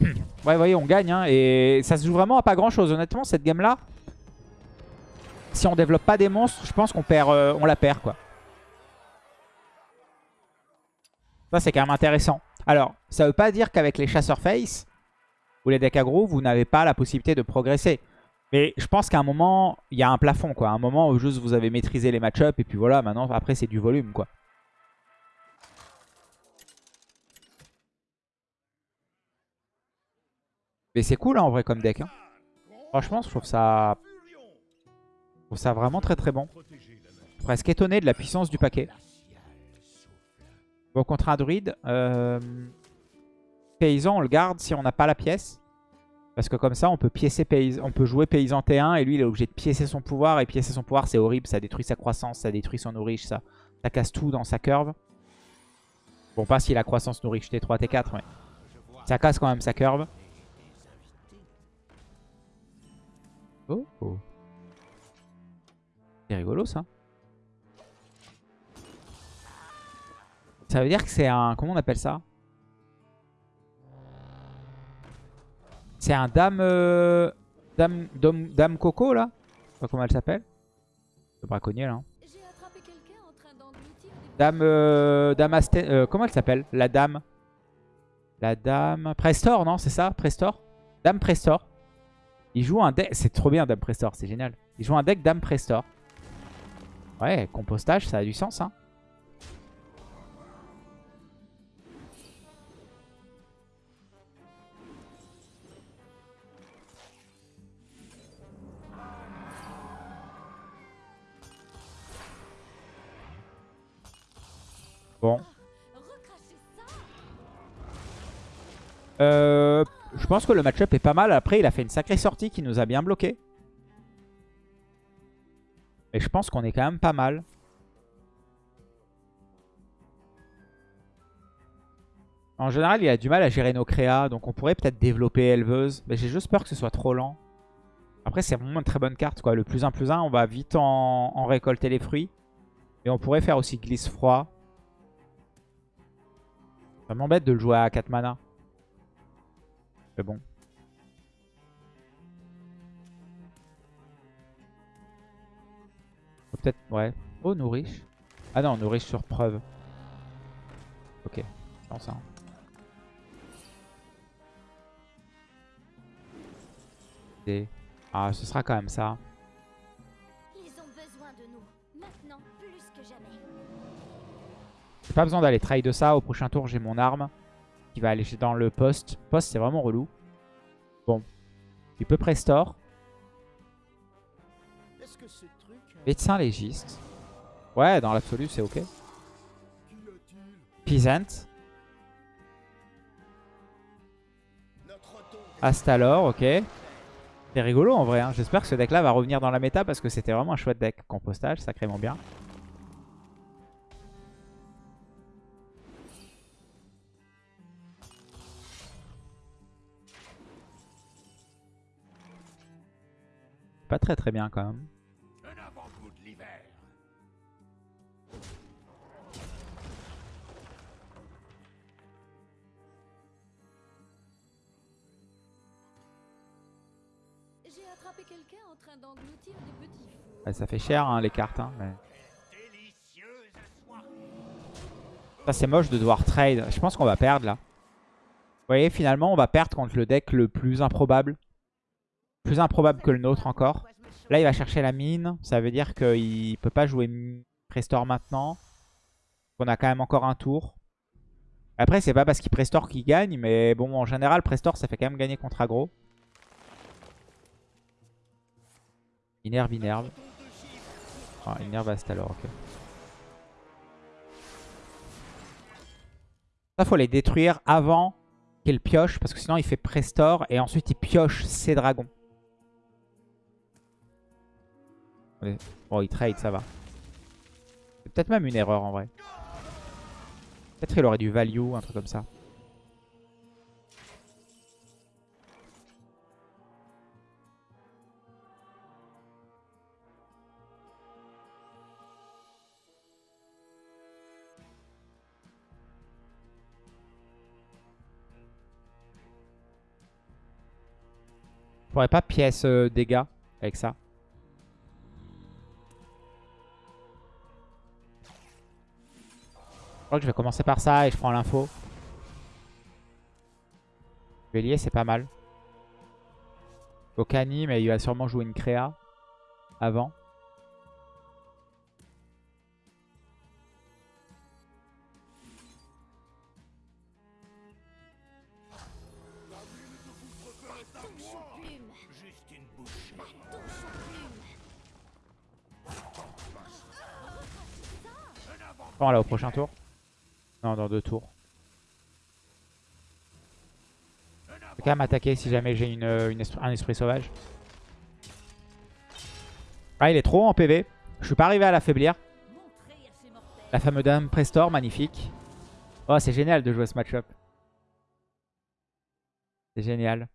Speaker 1: Ouais, vous voyez, on gagne. hein, et ça se joue vraiment à pas grand-chose. Honnêtement, cette game-là, si on développe pas des monstres, je pense qu'on perd, euh, on la perd, quoi. Ça, c'est quand même intéressant. Alors, ça veut pas dire qu'avec les chasseurs face ou les decks aggro, vous n'avez pas la possibilité de progresser. Mais je pense qu'à un moment, il y a un plafond, quoi. Un moment où juste vous avez maîtrisé les match-ups et puis voilà, maintenant, après, c'est du volume, quoi. Mais c'est cool, hein, en vrai, comme deck. hein. Franchement, je trouve ça... je trouve ça vraiment très très bon. Presque étonné de la puissance du paquet. Bon, contre un druide, euh, paysan, on le garde si on n'a pas la pièce. Parce que comme ça, on peut, piécer paysan, on peut jouer paysan T1 et lui, il est obligé de piécer son pouvoir. Et piécer son pouvoir, c'est horrible. Ça détruit sa croissance, ça détruit son nourriche, ça, ça casse tout dans sa curve. Bon, pas si la croissance nourriche T3, T4, mais ça casse quand même sa curve. Oh, oh. C'est rigolo ça. Ça veut dire que c'est un... Comment on appelle ça? C'est un dame, euh, dame, dame... Dame Coco là? Je sais pas comment elle s'appelle. Le braconnier là. hein. Dame... Euh, dame Asten... euh, comment elle s'appelle? La dame... La dame... Prestor non C'est ça? Prestor? Dame Prestor. Il joue un deck... C'est trop bien Dame Prestor, c'est génial. Il joue un deck Dame Prestor. Ouais, compostage, ça a du sens hein. Bon. Euh, pense que le match-up est pas mal. Après, il a fait une sacrée sortie qui nous a bien bloqué. Mais je pense qu'on est quand même pas mal. En général, il a du mal à gérer nos créas. Donc on pourrait peut-être développer éleveuse. Mais j'ai juste peur que ce soit trop lent. Après, c'est vraiment une très bonne carte. Le plus 1 plus 1, on va vite en, en récolter les fruits. Et on pourrait faire aussi glisse froid. Ça m'embête de le jouer à 4 mana. Mais bon. Peut-être, ouais. Oh, nourriche. Ah non, nourriche sur preuve. Ok, je pense hein. Et- Ah, ce sera quand même ça.
Speaker 2: Ils ont besoin de nous. Maintenant, plus que jamais.
Speaker 1: J'ai pas besoin d'aller trade de ça. Au prochain tour, j'ai mon arme qui va aller dans le poste. Poste, c'est vraiment relou. Bon. Il peut prestore.
Speaker 3: Truc
Speaker 1: Médecin légiste. Ouais, dans l'absolu, c'est ok. Peasant. Astalor, ok. C'est rigolo en vrai. hein. J'espère que ce deck là va revenir dans la méta parce que c'était vraiment un chouette deck. Compostage, sacrément bien. Pas très très bien quand même.
Speaker 4: En train des petits.
Speaker 1: Ouais, ça fait cher hein, les cartes. hein, mais... Ça c'est moche de devoir trade. Je pense qu'on va perdre là. Vous voyez, finalement, on va perdre contre le deck le plus improbable. Plus improbable que le nôtre encore. Là, il va chercher la mine. Ça veut dire qu'il peut pas jouer Prestore maintenant. On a quand même encore un tour. Après, c'est pas parce qu'il Prestore qu'il gagne. Mais bon, en général, Prestore, ça fait quand même gagner contre aggro. Inerve, Inerve. Ah, Inerve Astalor, ok. Ça, faut les détruire avant qu'il pioche. Parce que sinon, il fait Prestore. Et ensuite, il pioche ses dragons. Bon, il trade, ça va. C'est peut-être même une erreur en vrai. Peut-être qu'il aurait du value, un truc comme ça. Pourrais pas pièce euh, dégâts avec ça. Crois que je vais commencer par ça et je prends l'info. Bélier, c'est pas mal. Okani, mais il va sûrement jouer une créa avant. Bon, là, au prochain tour. Non, dans deux tours. Je vais quand même attaquer si jamais j'ai une, esprit- un esprit sauvage. Ah, il est trop en PV. Je suis pas arrivé à l'affaiblir. La fameuse dame Prestor, magnifique. Oh, c'est génial de jouer ce match-up. C'est génial.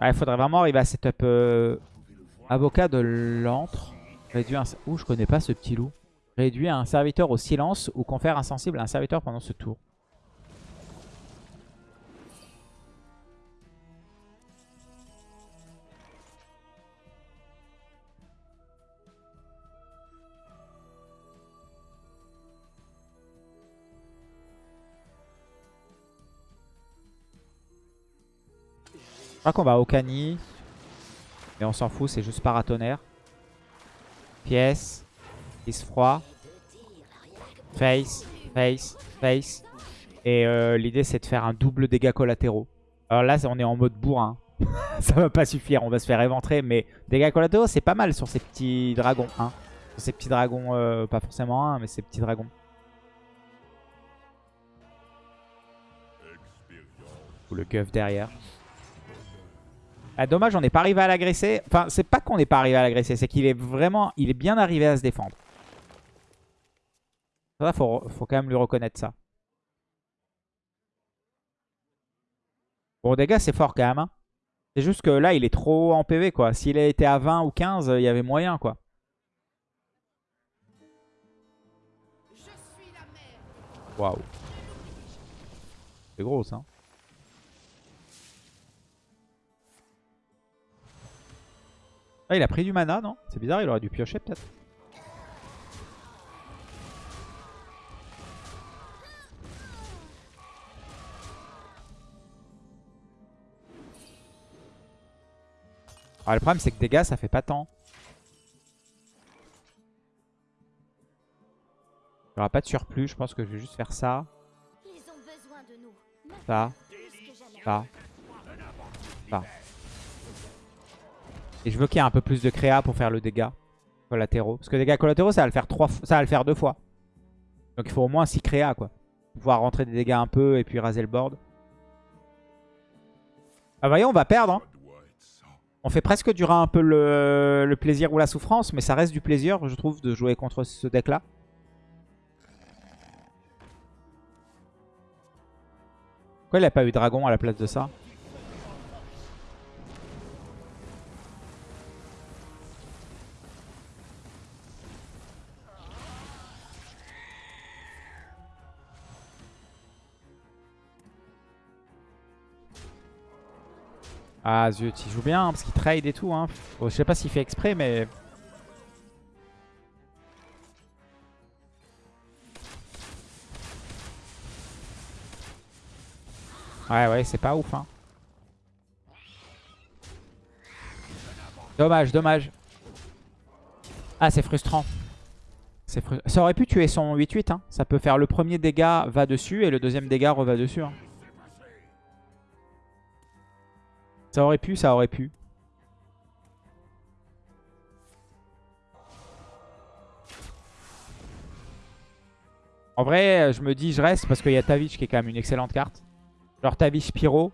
Speaker 1: Il faudrait vraiment arriver à setup euh, avocat de l'antre. Ouh, je connais pas ce petit loup. Réduit un serviteur au silence ou confère insensible à un serviteur pendant ce tour. Je crois qu'on va au Cani. Mais on s'en fout, c'est juste paratonnerre. Pièce. Prise froid. Face. Face. Face. Et euh, l'idée c'est de faire un double dégâts collatéraux. Alors là on est en mode bourrin. Ça va pas suffire, on va se faire éventrer. Mais dégâts collatéraux c'est pas mal sur ces petits dragons. Hein. Sur ces petits dragons, euh, pas forcément un, mais ces petits dragons. Ou le guff derrière. Ah, dommage, on n'est pas arrivé à l'agresser. Enfin, c'est pas qu'on n'est pas arrivé à l'agresser, c'est qu'il est vraiment, il est bien arrivé à se défendre. Ça, faut, faut quand même lui reconnaître ça. Bon, dégâts, c'est fort quand même. hein. C'est juste que là, il est trop en PV, quoi. S'il était à 20 ou 15, il y avait moyen, quoi. Waouh. C'est gros ça. Ah, il a pris du mana, non? C'est bizarre, il aurait dû piocher peut-être. Ah, le problème, c'est que dégâts, ça fait pas tant. Il n'y aura pas de surplus, je pense que je vais juste faire ça,
Speaker 2: Ils ont besoin de nous. Maintenant
Speaker 1: ça, ça, ça. Et je veux qu'il y ait un peu plus de créa pour faire le dégât collatéraux. Parce que dégâts collatéraux, ça va le faire trois ça va le faire deux fois. Donc il faut au moins 6 créa quoi. Pour pouvoir rentrer des dégâts un peu et puis raser le board. Ah voyez, on va perdre. hein. On fait presque durer un peu le, plaisir ou la souffrance, mais ça reste du plaisir, je trouve, de jouer contre ce deck-là. Pourquoi il a pas eu dragon à la place de ça? Ah zut, il joue bien hein, parce qu'il trade et tout. Hein. Je sais pas s'il fait exprès, mais... Ouais, ouais, c'est pas ouf. Hein. Dommage, dommage. Ah, c'est frustrant. Ça aurait pu tuer son 8-8. Hein. Ça peut faire le premier dégât va dessus et le deuxième dégât reva dessus. hein. Ça aurait pu, ça aurait pu. En vrai, je me dis je reste parce qu'il y a Tavish qui est quand même une excellente carte. Genre Tavish Pyro.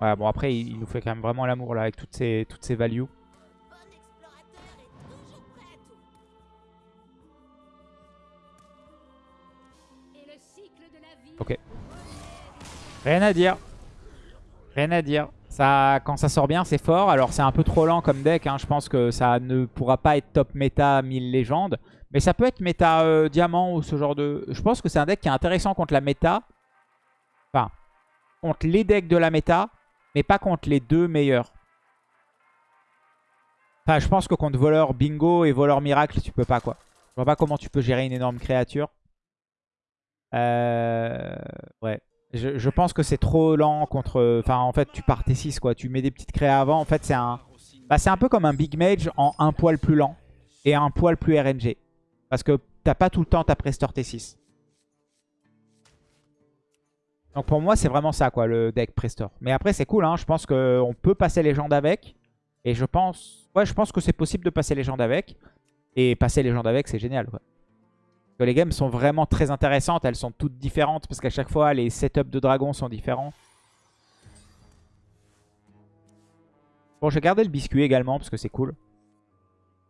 Speaker 1: Ouais, bon après, il, il nous fait quand même vraiment l'amour là avec toutes ces, toutes ces values. Ok. Rien à dire. Rien à dire. Ça, quand ça sort bien, c'est fort. Alors, c'est un peu trop lent comme deck. hein. Je pense que ça ne pourra pas être top méta 1000 légendes. Mais ça peut être méta euh, diamant ou ce genre de... Je pense que c'est un deck qui est intéressant contre la méta. Enfin, contre les decks de la méta, mais pas contre les deux meilleurs. Enfin, je pense que contre voleur bingo et voleur miracle, tu peux pas quoi. Je vois pas comment tu peux gérer une énorme créature. Euh... Ouais. Je, pense que c'est trop lent contre... Enfin, en fait, tu pars T6, quoi. Tu mets des petites créas avant. En fait, c'est un... Bah, c'est un peu comme un Big Mage en un poil plus lent et un poil plus RNG. Parce que t'as pas tout le temps ta Prestor T6. Donc pour moi, c'est vraiment ça, quoi, le deck Prestor. Mais après, c'est cool, hein. Je pense qu'on peut passer légende avec. Et je pense... Ouais, je pense que c'est possible de passer légende avec. Et passer légende avec, c'est génial, quoi. Les games sont vraiment très intéressantes. Elles sont toutes différentes parce qu'à chaque fois, les setups de dragons sont différents. Bon, je vais garder le biscuit également parce que c'est cool.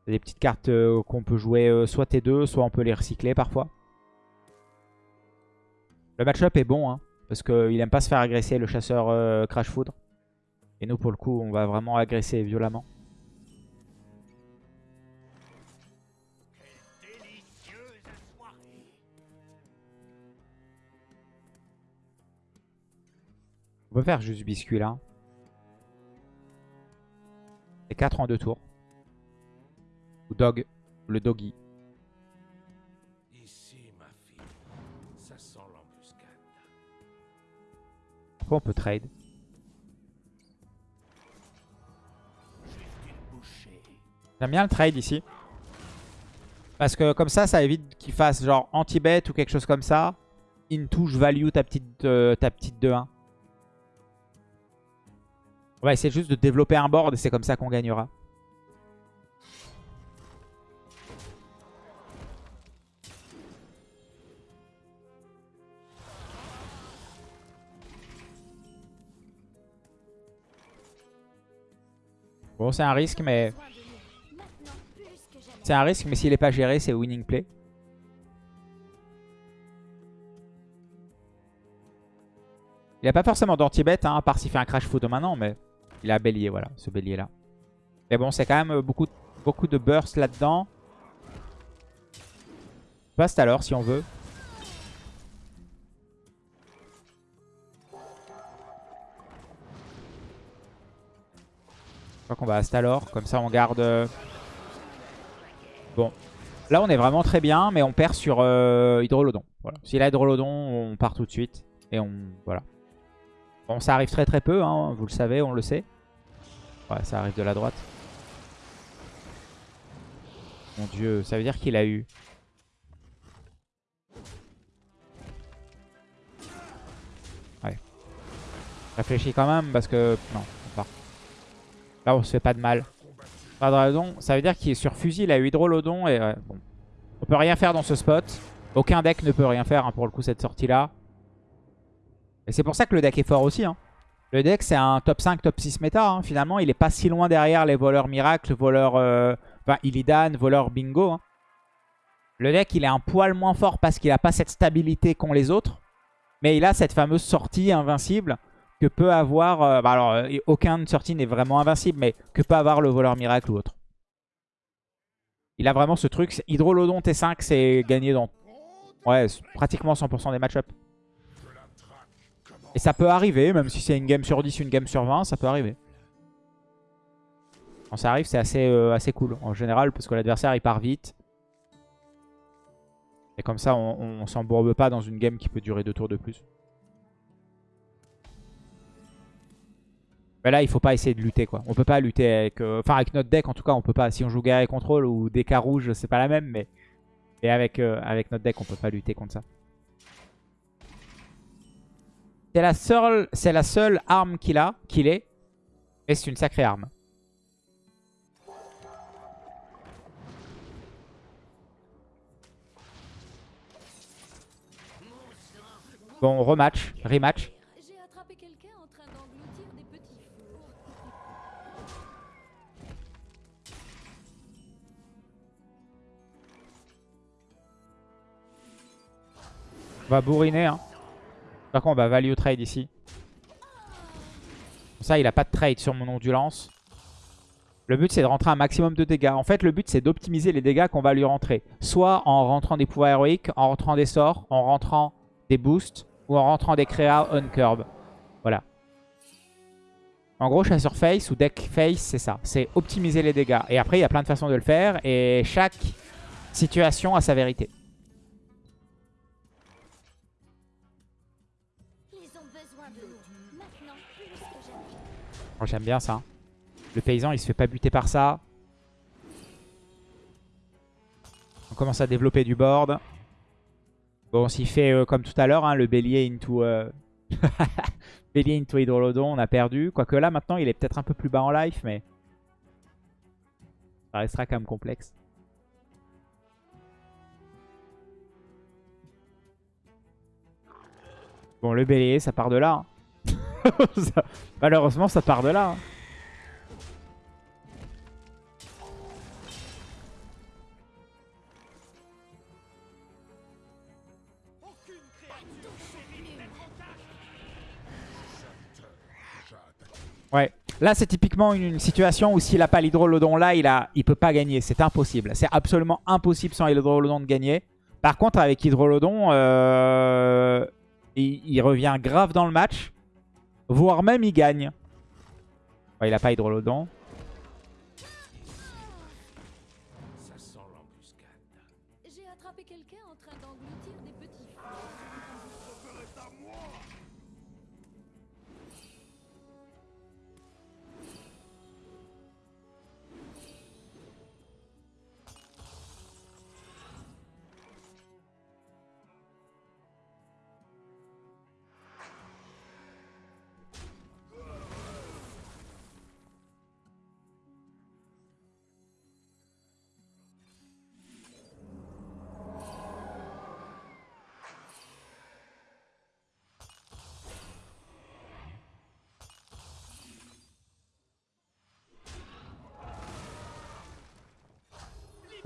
Speaker 1: Des petites cartes euh, qu'on peut jouer euh, soit T2, soit on peut les recycler parfois. Le match-up est bon, hein, parce qu'il aime pas se faire agresser le chasseur euh, Crash Foudre. Et nous, pour le coup, on va vraiment agresser violemment. On peut faire juste biscuit là. C'est 4 en 2 tours. Ou dog. Le doggy.
Speaker 3: Ici, ma fille, ça sent l'embuscade.
Speaker 1: On peut trade. J'aime bien le trade ici. Parce que comme ça, ça évite qu'il fasse genre anti-bet ou quelque chose comme ça. Into, je value ta petite, euh, ta petite 2-1. On va essayer juste de développer un board et c'est comme ça qu'on gagnera. Bon, c'est un risque, mais... C'est un risque, mais s'il n'est pas géré, c'est winning play. Il n'a pas forcément d'anti-bet, hein, à part s'il fait un crash foot maintenant, mais il a bélier, voilà, ce bélier-là. Mais bon, c'est quand même euh, beaucoup, beaucoup de burst là-dedans. passe l'heure si on veut. Je crois qu'on va à comme ça on garde... euh, Bon, là on est vraiment très bien, mais on perd sur euh, Hydrolodon. S'il a Hydrolodon, on part tout de suite. Et on... Voilà. Bon, ça arrive très très peu, hein, vous le savez, on le sait. Ouais, ça arrive de la droite. Mon dieu, ça veut dire qu'il a eu... Ouais. Réfléchis quand même parce que... Non, on part. Là, on se fait pas de mal. Hydrolodon, ça veut dire qu'il est sur fusil, il a eu Hydrolodon et... ouais, bon. On peut rien faire dans ce spot. Aucun deck ne peut rien faire hein, pour le coup cette sortie-là. Et c'est pour ça que le deck est fort aussi. hein. Le deck, c'est un top 5, top 6 méta. hein. Finalement, il est pas si loin derrière les voleurs miracles, voleurs... euh, Illidan, voleur bingo. hein. Le deck, il est un poil moins fort parce qu'il a pas cette stabilité qu'ont les autres. Mais il a cette fameuse sortie invincible que peut avoir... euh, bah alors, euh, aucune sortie n'est vraiment invincible, mais que peut avoir le voleur miracle ou autre. Il a vraiment ce truc. Hydrolodon T5, c'est gagné dans ouais, pratiquement 100% des match-ups. Et ça peut arriver, même si c'est une game sur 10, une game sur 20, ça peut arriver. Quand ça arrive, c'est assez, euh, assez cool en général, parce que l'adversaire il part vite. Et comme ça, on, s'embourbe pas dans une game qui peut durer deux tours de plus. Mais là, il faut pas essayer de lutter quoi. On peut pas lutter avec... euh, Enfin, avec notre deck en tout cas, on peut pas. Si on joue guerre et contrôle ou DK rouge, c'est pas la même, mais... Et avec, euh, avec notre deck, on peut pas lutter contre ça. C'est la seule, arme qu'il a, qu'il est. Et c'est une sacrée arme. Bon, rematch, rematch. On va bourriner. Hein. Par contre, on va value trade ici. Comme ça, il a pas de trade sur mon ondulance. Le but, c'est de rentrer un maximum de dégâts. En fait, le but, c'est d'optimiser les dégâts qu'on va lui rentrer. Soit en rentrant des pouvoirs héroïques, en rentrant des sorts, en rentrant des boosts, ou en rentrant des créas on curb. Voilà. En gros, chasseur face ou deck face, c'est ça. C'est optimiser les dégâts. Et après, il y a plein de façons de le faire. Et chaque situation a sa vérité. J'aime bien ça. Le paysan, il se fait pas buter par ça. On commence à développer du board. Bon, s'il fait euh, comme tout à l'heure, hein, le bélier into... euh, bélier into Hydrolodon, on a perdu. Quoique là, maintenant, il est peut-être un peu plus bas en life, mais... Ça restera quand même complexe. Bon, le bélier, ça part de là. hein. Malheureusement, ça part de là. hein. Ouais. Là, c'est typiquement une, situation où s'il a pas l'hydrolodon là, il a, il peut pas gagner. C'est impossible. C'est absolument impossible sans l'hydrolodon de gagner. Par contre, avec hydrolodon, euh, il revient grave dans le match. Voire même, il gagne. Il a pas hydrolodon.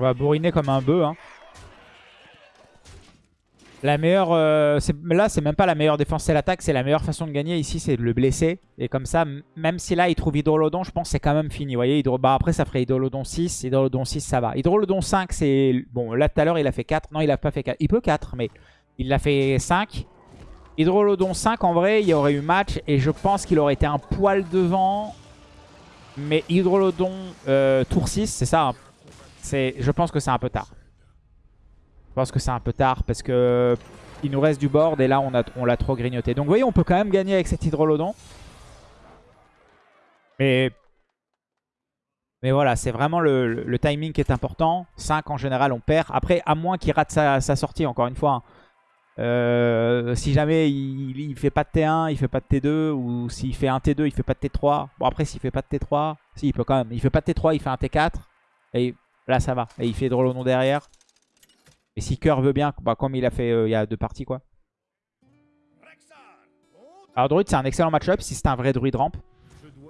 Speaker 1: On va bourriner comme un bœuf. Hein. La meilleure, euh, là, c'est même pas la meilleure défense, c'est l'attaque. C'est la meilleure façon de gagner ici, c'est de le blesser. Et comme ça, même si là, il trouve Hydrolodon, je pense que c'est quand même fini. Vous bah, après, ça ferait Hydrolodon 6. Hydrolodon 6, ça va. Hydrolodon 5, c'est... Bon, là, tout à l'heure, il a fait 4. Non, il a pas fait 4. Il peut 4, mais il l'a fait 5. Hydrolodon 5, en vrai, il y aurait eu match. Et je pense qu'il aurait été un poil devant. Mais Hydrolodon euh, tour 6, c'est ça. hein. Je pense que c'est un peu tard. Je pense que c'est un peu tard parce que il nous reste du board et là on a on l'a trop grignoté. Donc vous voyez, on peut quand même gagner avec cet Hydrolodon. Mais, mais voilà, c'est vraiment le, le- le timing qui est important. 5 en général, on perd. Après, à moins qu'il rate sa, sa sortie, encore une fois. hein. Euh, si jamais il, il fait pas de T1, il fait pas de T2, ou s'il fait un T2, il fait pas de T3. Bon après s'il fait pas de T3, si il peut quand même. Il fait pas de T3, il fait un T4. Et là ça va. Et il fait Hydrolodon derrière. Et si Cœur veut bien, bah, comme il a fait euh, il y a deux parties quoi. Alors Druid c'est un excellent match-up si c'est un vrai Druid ramp.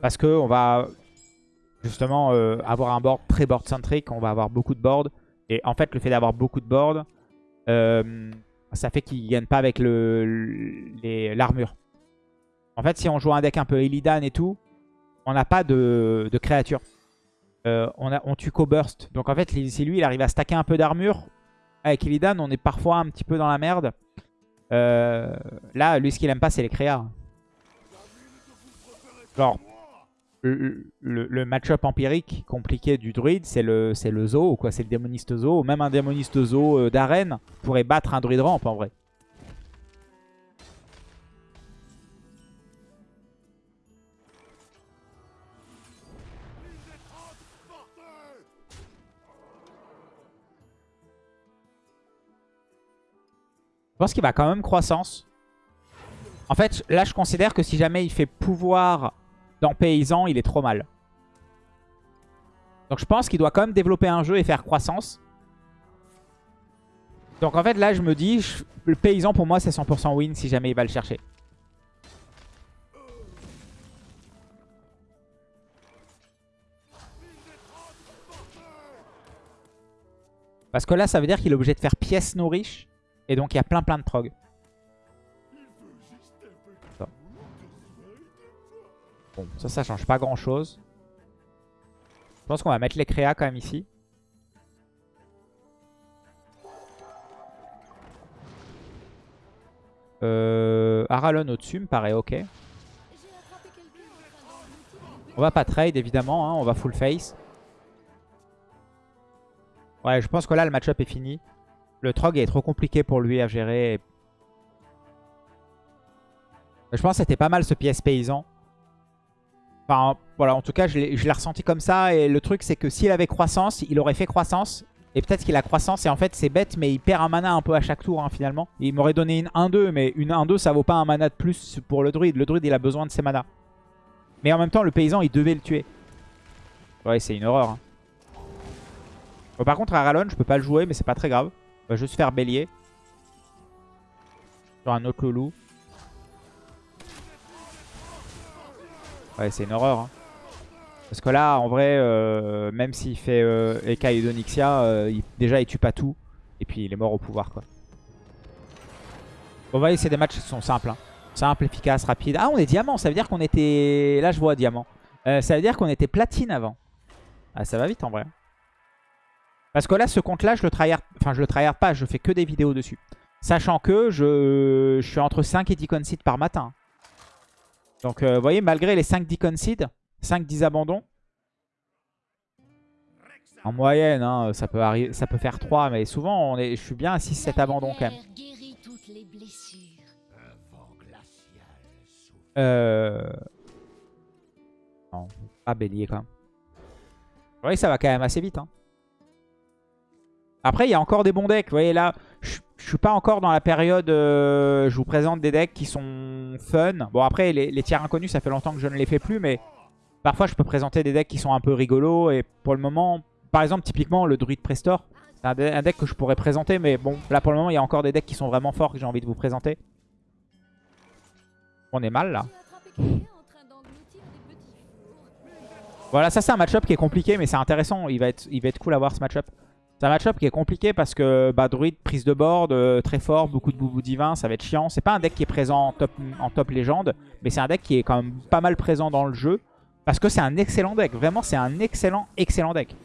Speaker 1: Parce que on va justement euh, avoir un board très board centric, on va avoir beaucoup de board. Et en fait le fait d'avoir beaucoup de board, euh, ça fait qu'il gagne pas avec l'armure. En fait si on joue un deck un peu Illidan et tout, on n'a pas de, de créature. Euh, on, a, on tue qu'au burst. Donc en fait si lui il arrive à stacker un peu d'armure, avec Illidan, on est parfois un petit peu dans la merde. Euh, là, lui, ce qu'il aime pas, c'est les créas. Genre, le, match-up empirique compliqué du druide, c'est le, c'est le zoo, quoi. C'est le démoniste zoo. Même un démoniste zoo euh, d'arène pourrait battre un druide ramp, en vrai. Pense qu'il va quand même croissance. En fait, là, je considère que si jamais il fait pouvoir dans paysan, il est trop mal. Donc je pense qu'il doit quand même développer un jeu et faire croissance. Donc en fait, là, je me dis, je- le paysan, pour moi, c'est 100% win si jamais il va le chercher. Parce que là, ça veut dire qu'il est obligé de faire pièce nourriche. Et donc, il y a plein plein de prog. Bon, ça, ça change pas grand chose. Je pense qu'on va mettre les créas quand même ici. Euh, Aralon au-dessus me paraît ok. On va pas trade évidemment, hein, on va full face. Ouais, je pense que là le match-up est fini. Le Trog est trop compliqué pour lui à gérer. Je pense que c'était pas mal ce pièce paysan. Enfin, voilà, en tout cas, je l'ai ressenti comme ça. Et le truc, c'est que s'il avait croissance, il aurait fait croissance. Et peut-être qu'il a croissance. Et en fait, c'est bête, mais il perd un mana un peu à chaque tour, hein, finalement. Il m'aurait donné une 1-2, mais une 1-2, ça vaut pas un mana de plus pour le druide. Le druide, il a besoin de ses manas. Mais en même temps, le paysan, il devait le tuer. Ouais, c'est une horreur. hein. Par contre, Aralon, je peux pas le jouer, mais c'est pas très grave. On va juste faire bélier. Sur un autre loulou. Ouais, c'est une horreur. hein. Parce que là, en vrai, euh, même s'il fait euh, Eka et Donixia, euh, il- déjà, il tue pas tout. Et puis, il est mort au pouvoir, quoi. Bon, vous voyez, c'est des matchs qui sont simples. hein. Simple, efficace, rapide. Ah, on est diamant. Ça veut dire qu'on était... Là, je vois diamant. Euh, ça veut dire qu'on était platine avant. Ah, ça va vite, en vrai. Parce que là, ce compte-là, je le tryhard... Enfin, je le tryhard pas. Je fais que des vidéos dessus. Sachant que je, je suis entre 5 et 10 concede par matin. Donc, euh, vous voyez, malgré les 5 10 concede, 5-10 abandons, en moyenne, hein, ça, peut arri- ça peut faire 3, mais souvent, on est, je suis bien à 6-7 abandons quand même. Euh... Non, pas bélier quand même. Vous voyez, ça va quand même assez vite. hein. Après, il y a encore des bons decks. Vous voyez, là, je je suis pas encore dans la période... euh, je vous présente des decks qui sont fun. Bon, après, les, tiers inconnus, ça fait longtemps que je ne les fais plus, mais parfois, je peux présenter des decks qui sont un peu rigolos. Et pour le moment, par exemple, typiquement, le Druid Prestor, c'est un, de- un deck que je pourrais présenter, mais bon, là, pour le moment, il y a encore des decks qui sont vraiment forts que j'ai envie de vous présenter. On est mal, là. Voilà, ça c'est un match-up qui est compliqué, mais c'est intéressant. Il va, être, il va être cool à voir ce match-up. C'est un match-up qui est compliqué parce que bah, druide, prise de board, euh, très fort, beaucoup de boubou divin, ça va être chiant. C'est pas un deck qui est présent en top, en top légende, mais c'est un deck qui est quand même pas mal présent dans le jeu. Parce que c'est un excellent deck. Vraiment, c'est un excellent, excellent deck.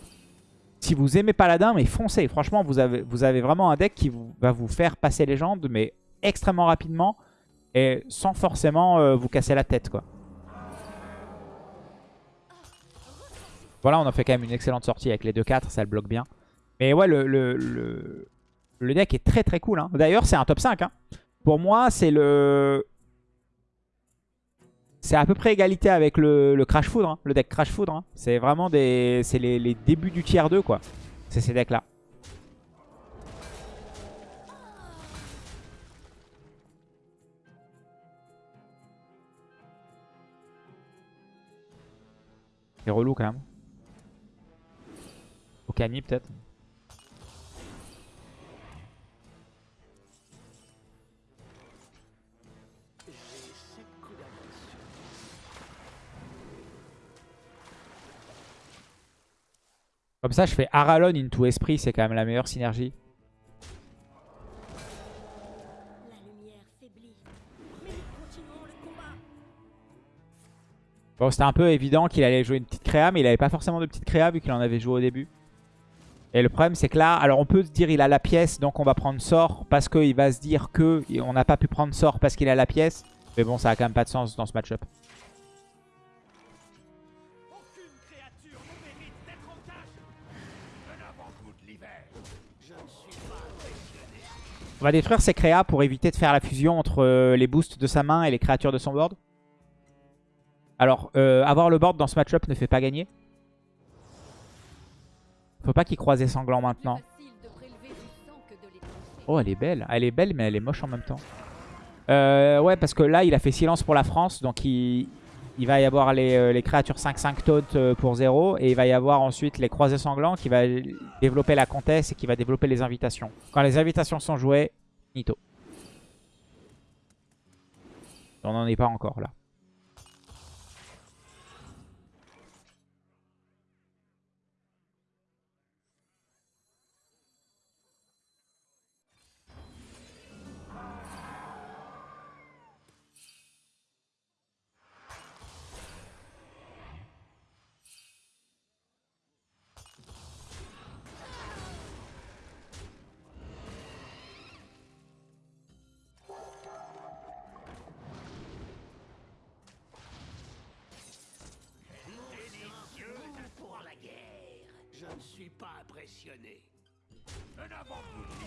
Speaker 1: Si vous aimez Paladin, mais foncez. Franchement, vous avez, vous avez vraiment un deck qui va vous faire passer légende, mais extrêmement rapidement et sans forcément euh, vous casser la tête, quoi. Voilà, on a fait quand même une excellente sortie avec les 2-4, ça le bloque bien. Mais ouais, le, le, le, deck est très très cool. hein. D'ailleurs, c'est un top 5. hein. Pour moi, c'est le... C'est à peu près égalité avec le, le Crash Foudre, hein, le deck Crash Foudre. hein. C'est vraiment des... C'est les, les débuts du tier 2, quoi. C'est ces decks-là. C'est relou quand même. Okami peut-être. Comme ça, je fais Aralon into Esprit, c'est quand même la meilleure synergie. Bon, c'était un peu évident qu'il allait jouer une petite créa, mais il avait pas forcément de petite créa vu qu'il en avait joué au début. Et le problème, c'est que là, alors on peut se dire il a la pièce, donc on va prendre sort parce qu'il va se dire que on n'a pas pu prendre sort parce qu'il a la pièce. Mais bon, ça a quand même pas de sens dans ce match-up. On va détruire ses créas pour éviter de faire la fusion entre euh, les boosts de sa main et les créatures de son board. Alors, euh, avoir le board dans ce match-up ne fait pas gagner. Faut pas qu'il croise les sanglants maintenant. Oh, elle est belle. Elle est belle, mais elle est moche en même temps. Euh, ouais, parce que là, il a fait silence pour la France. Donc, il, il va y avoir les, euh, créatures 5-5 taunt euh, pour 0. Et il va y avoir ensuite les croisés sanglants qui va développer la comtesse et qui va développer les invitations. Quand les invitations sont jouées, Nito. On n'en est pas encore là.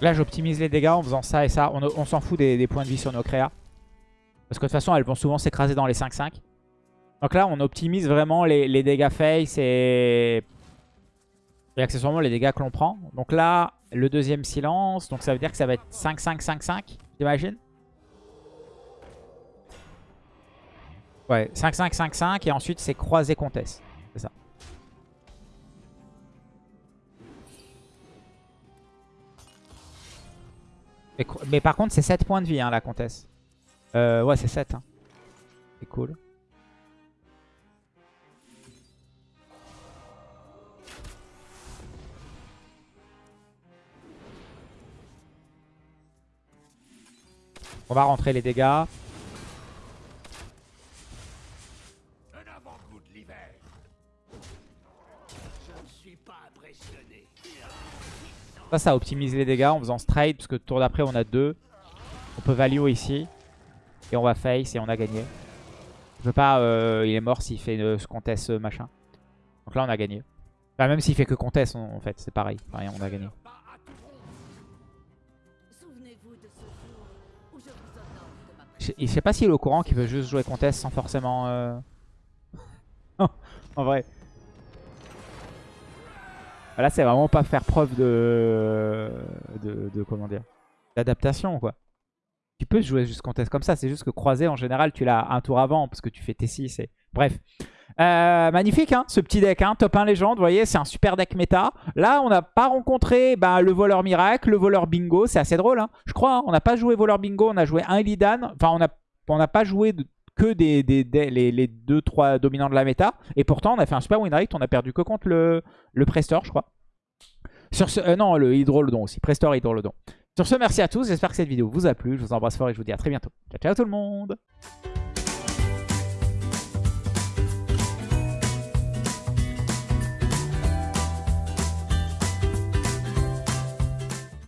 Speaker 1: Là, j'optimise les dégâts en faisant ça et ça. On, s'en fout des, points de vie sur nos créas. Parce que de toute façon, elles vont souvent s'écraser dans les 5-5. Donc là, on optimise vraiment les, les dégâts face et... et accessoirement les dégâts que l'on prend. Donc là, le deuxième silence. Donc ça veut dire que ça va être 5-5-5-5, j'imagine Ouais, 5-5-5-5 et ensuite c'est croisé comtesse. C'est ça. Mais, par contre, c'est 7 points de vie, hein, la comtesse. Euh, ouais, c'est 7. hein. C'est cool. On va rentrer les dégâts. Ça, ça optimise les dégâts en faisant straight. Parce que tour d'après, on a 2. On peut value ici. Et on va face et on a gagné. Je veux pas... euh, il est mort s'il fait euh, ce comtesse euh, machin. Donc là, on a gagné. Enfin, même s'il fait que comtesse, en en fait, c'est pareil. Enfin, on a gagné.
Speaker 4: Je
Speaker 1: sais pas s'il est au courant qu'il veut juste jouer comtesse sans forcément... euh, en vrai. Là, c'est vraiment pas faire preuve de... de, comment dire D'adaptation, quoi. Tu peux jouer juste comtesse comme ça. C'est juste que croisé, en général, tu l'as un tour avant parce que tu fais T6. Et... Bref. Euh, magnifique, hein, ce petit deck. Hein, top 1 légende, vous voyez, c'est un super deck méta. Là, on n'a pas rencontré bah, le voleur miracle, le voleur bingo. C'est assez drôle. Hein. Je crois, hein, on n'a pas joué voleur bingo, on a joué un Illidan. Enfin, on n'a pas joué de- que des, des, des- les, les deux, trois dominants de la méta. Et pourtant, on a fait un super win rate. On a perdu que contre le, Prestor, je crois. Sur euh, non, le Hydrolodon aussi. Prestore Hydrolodon. Sur ce, merci à tous. J'espère que cette vidéo vous a plu. Je vous embrasse fort et je vous dis à très bientôt. Ciao, ciao tout le monde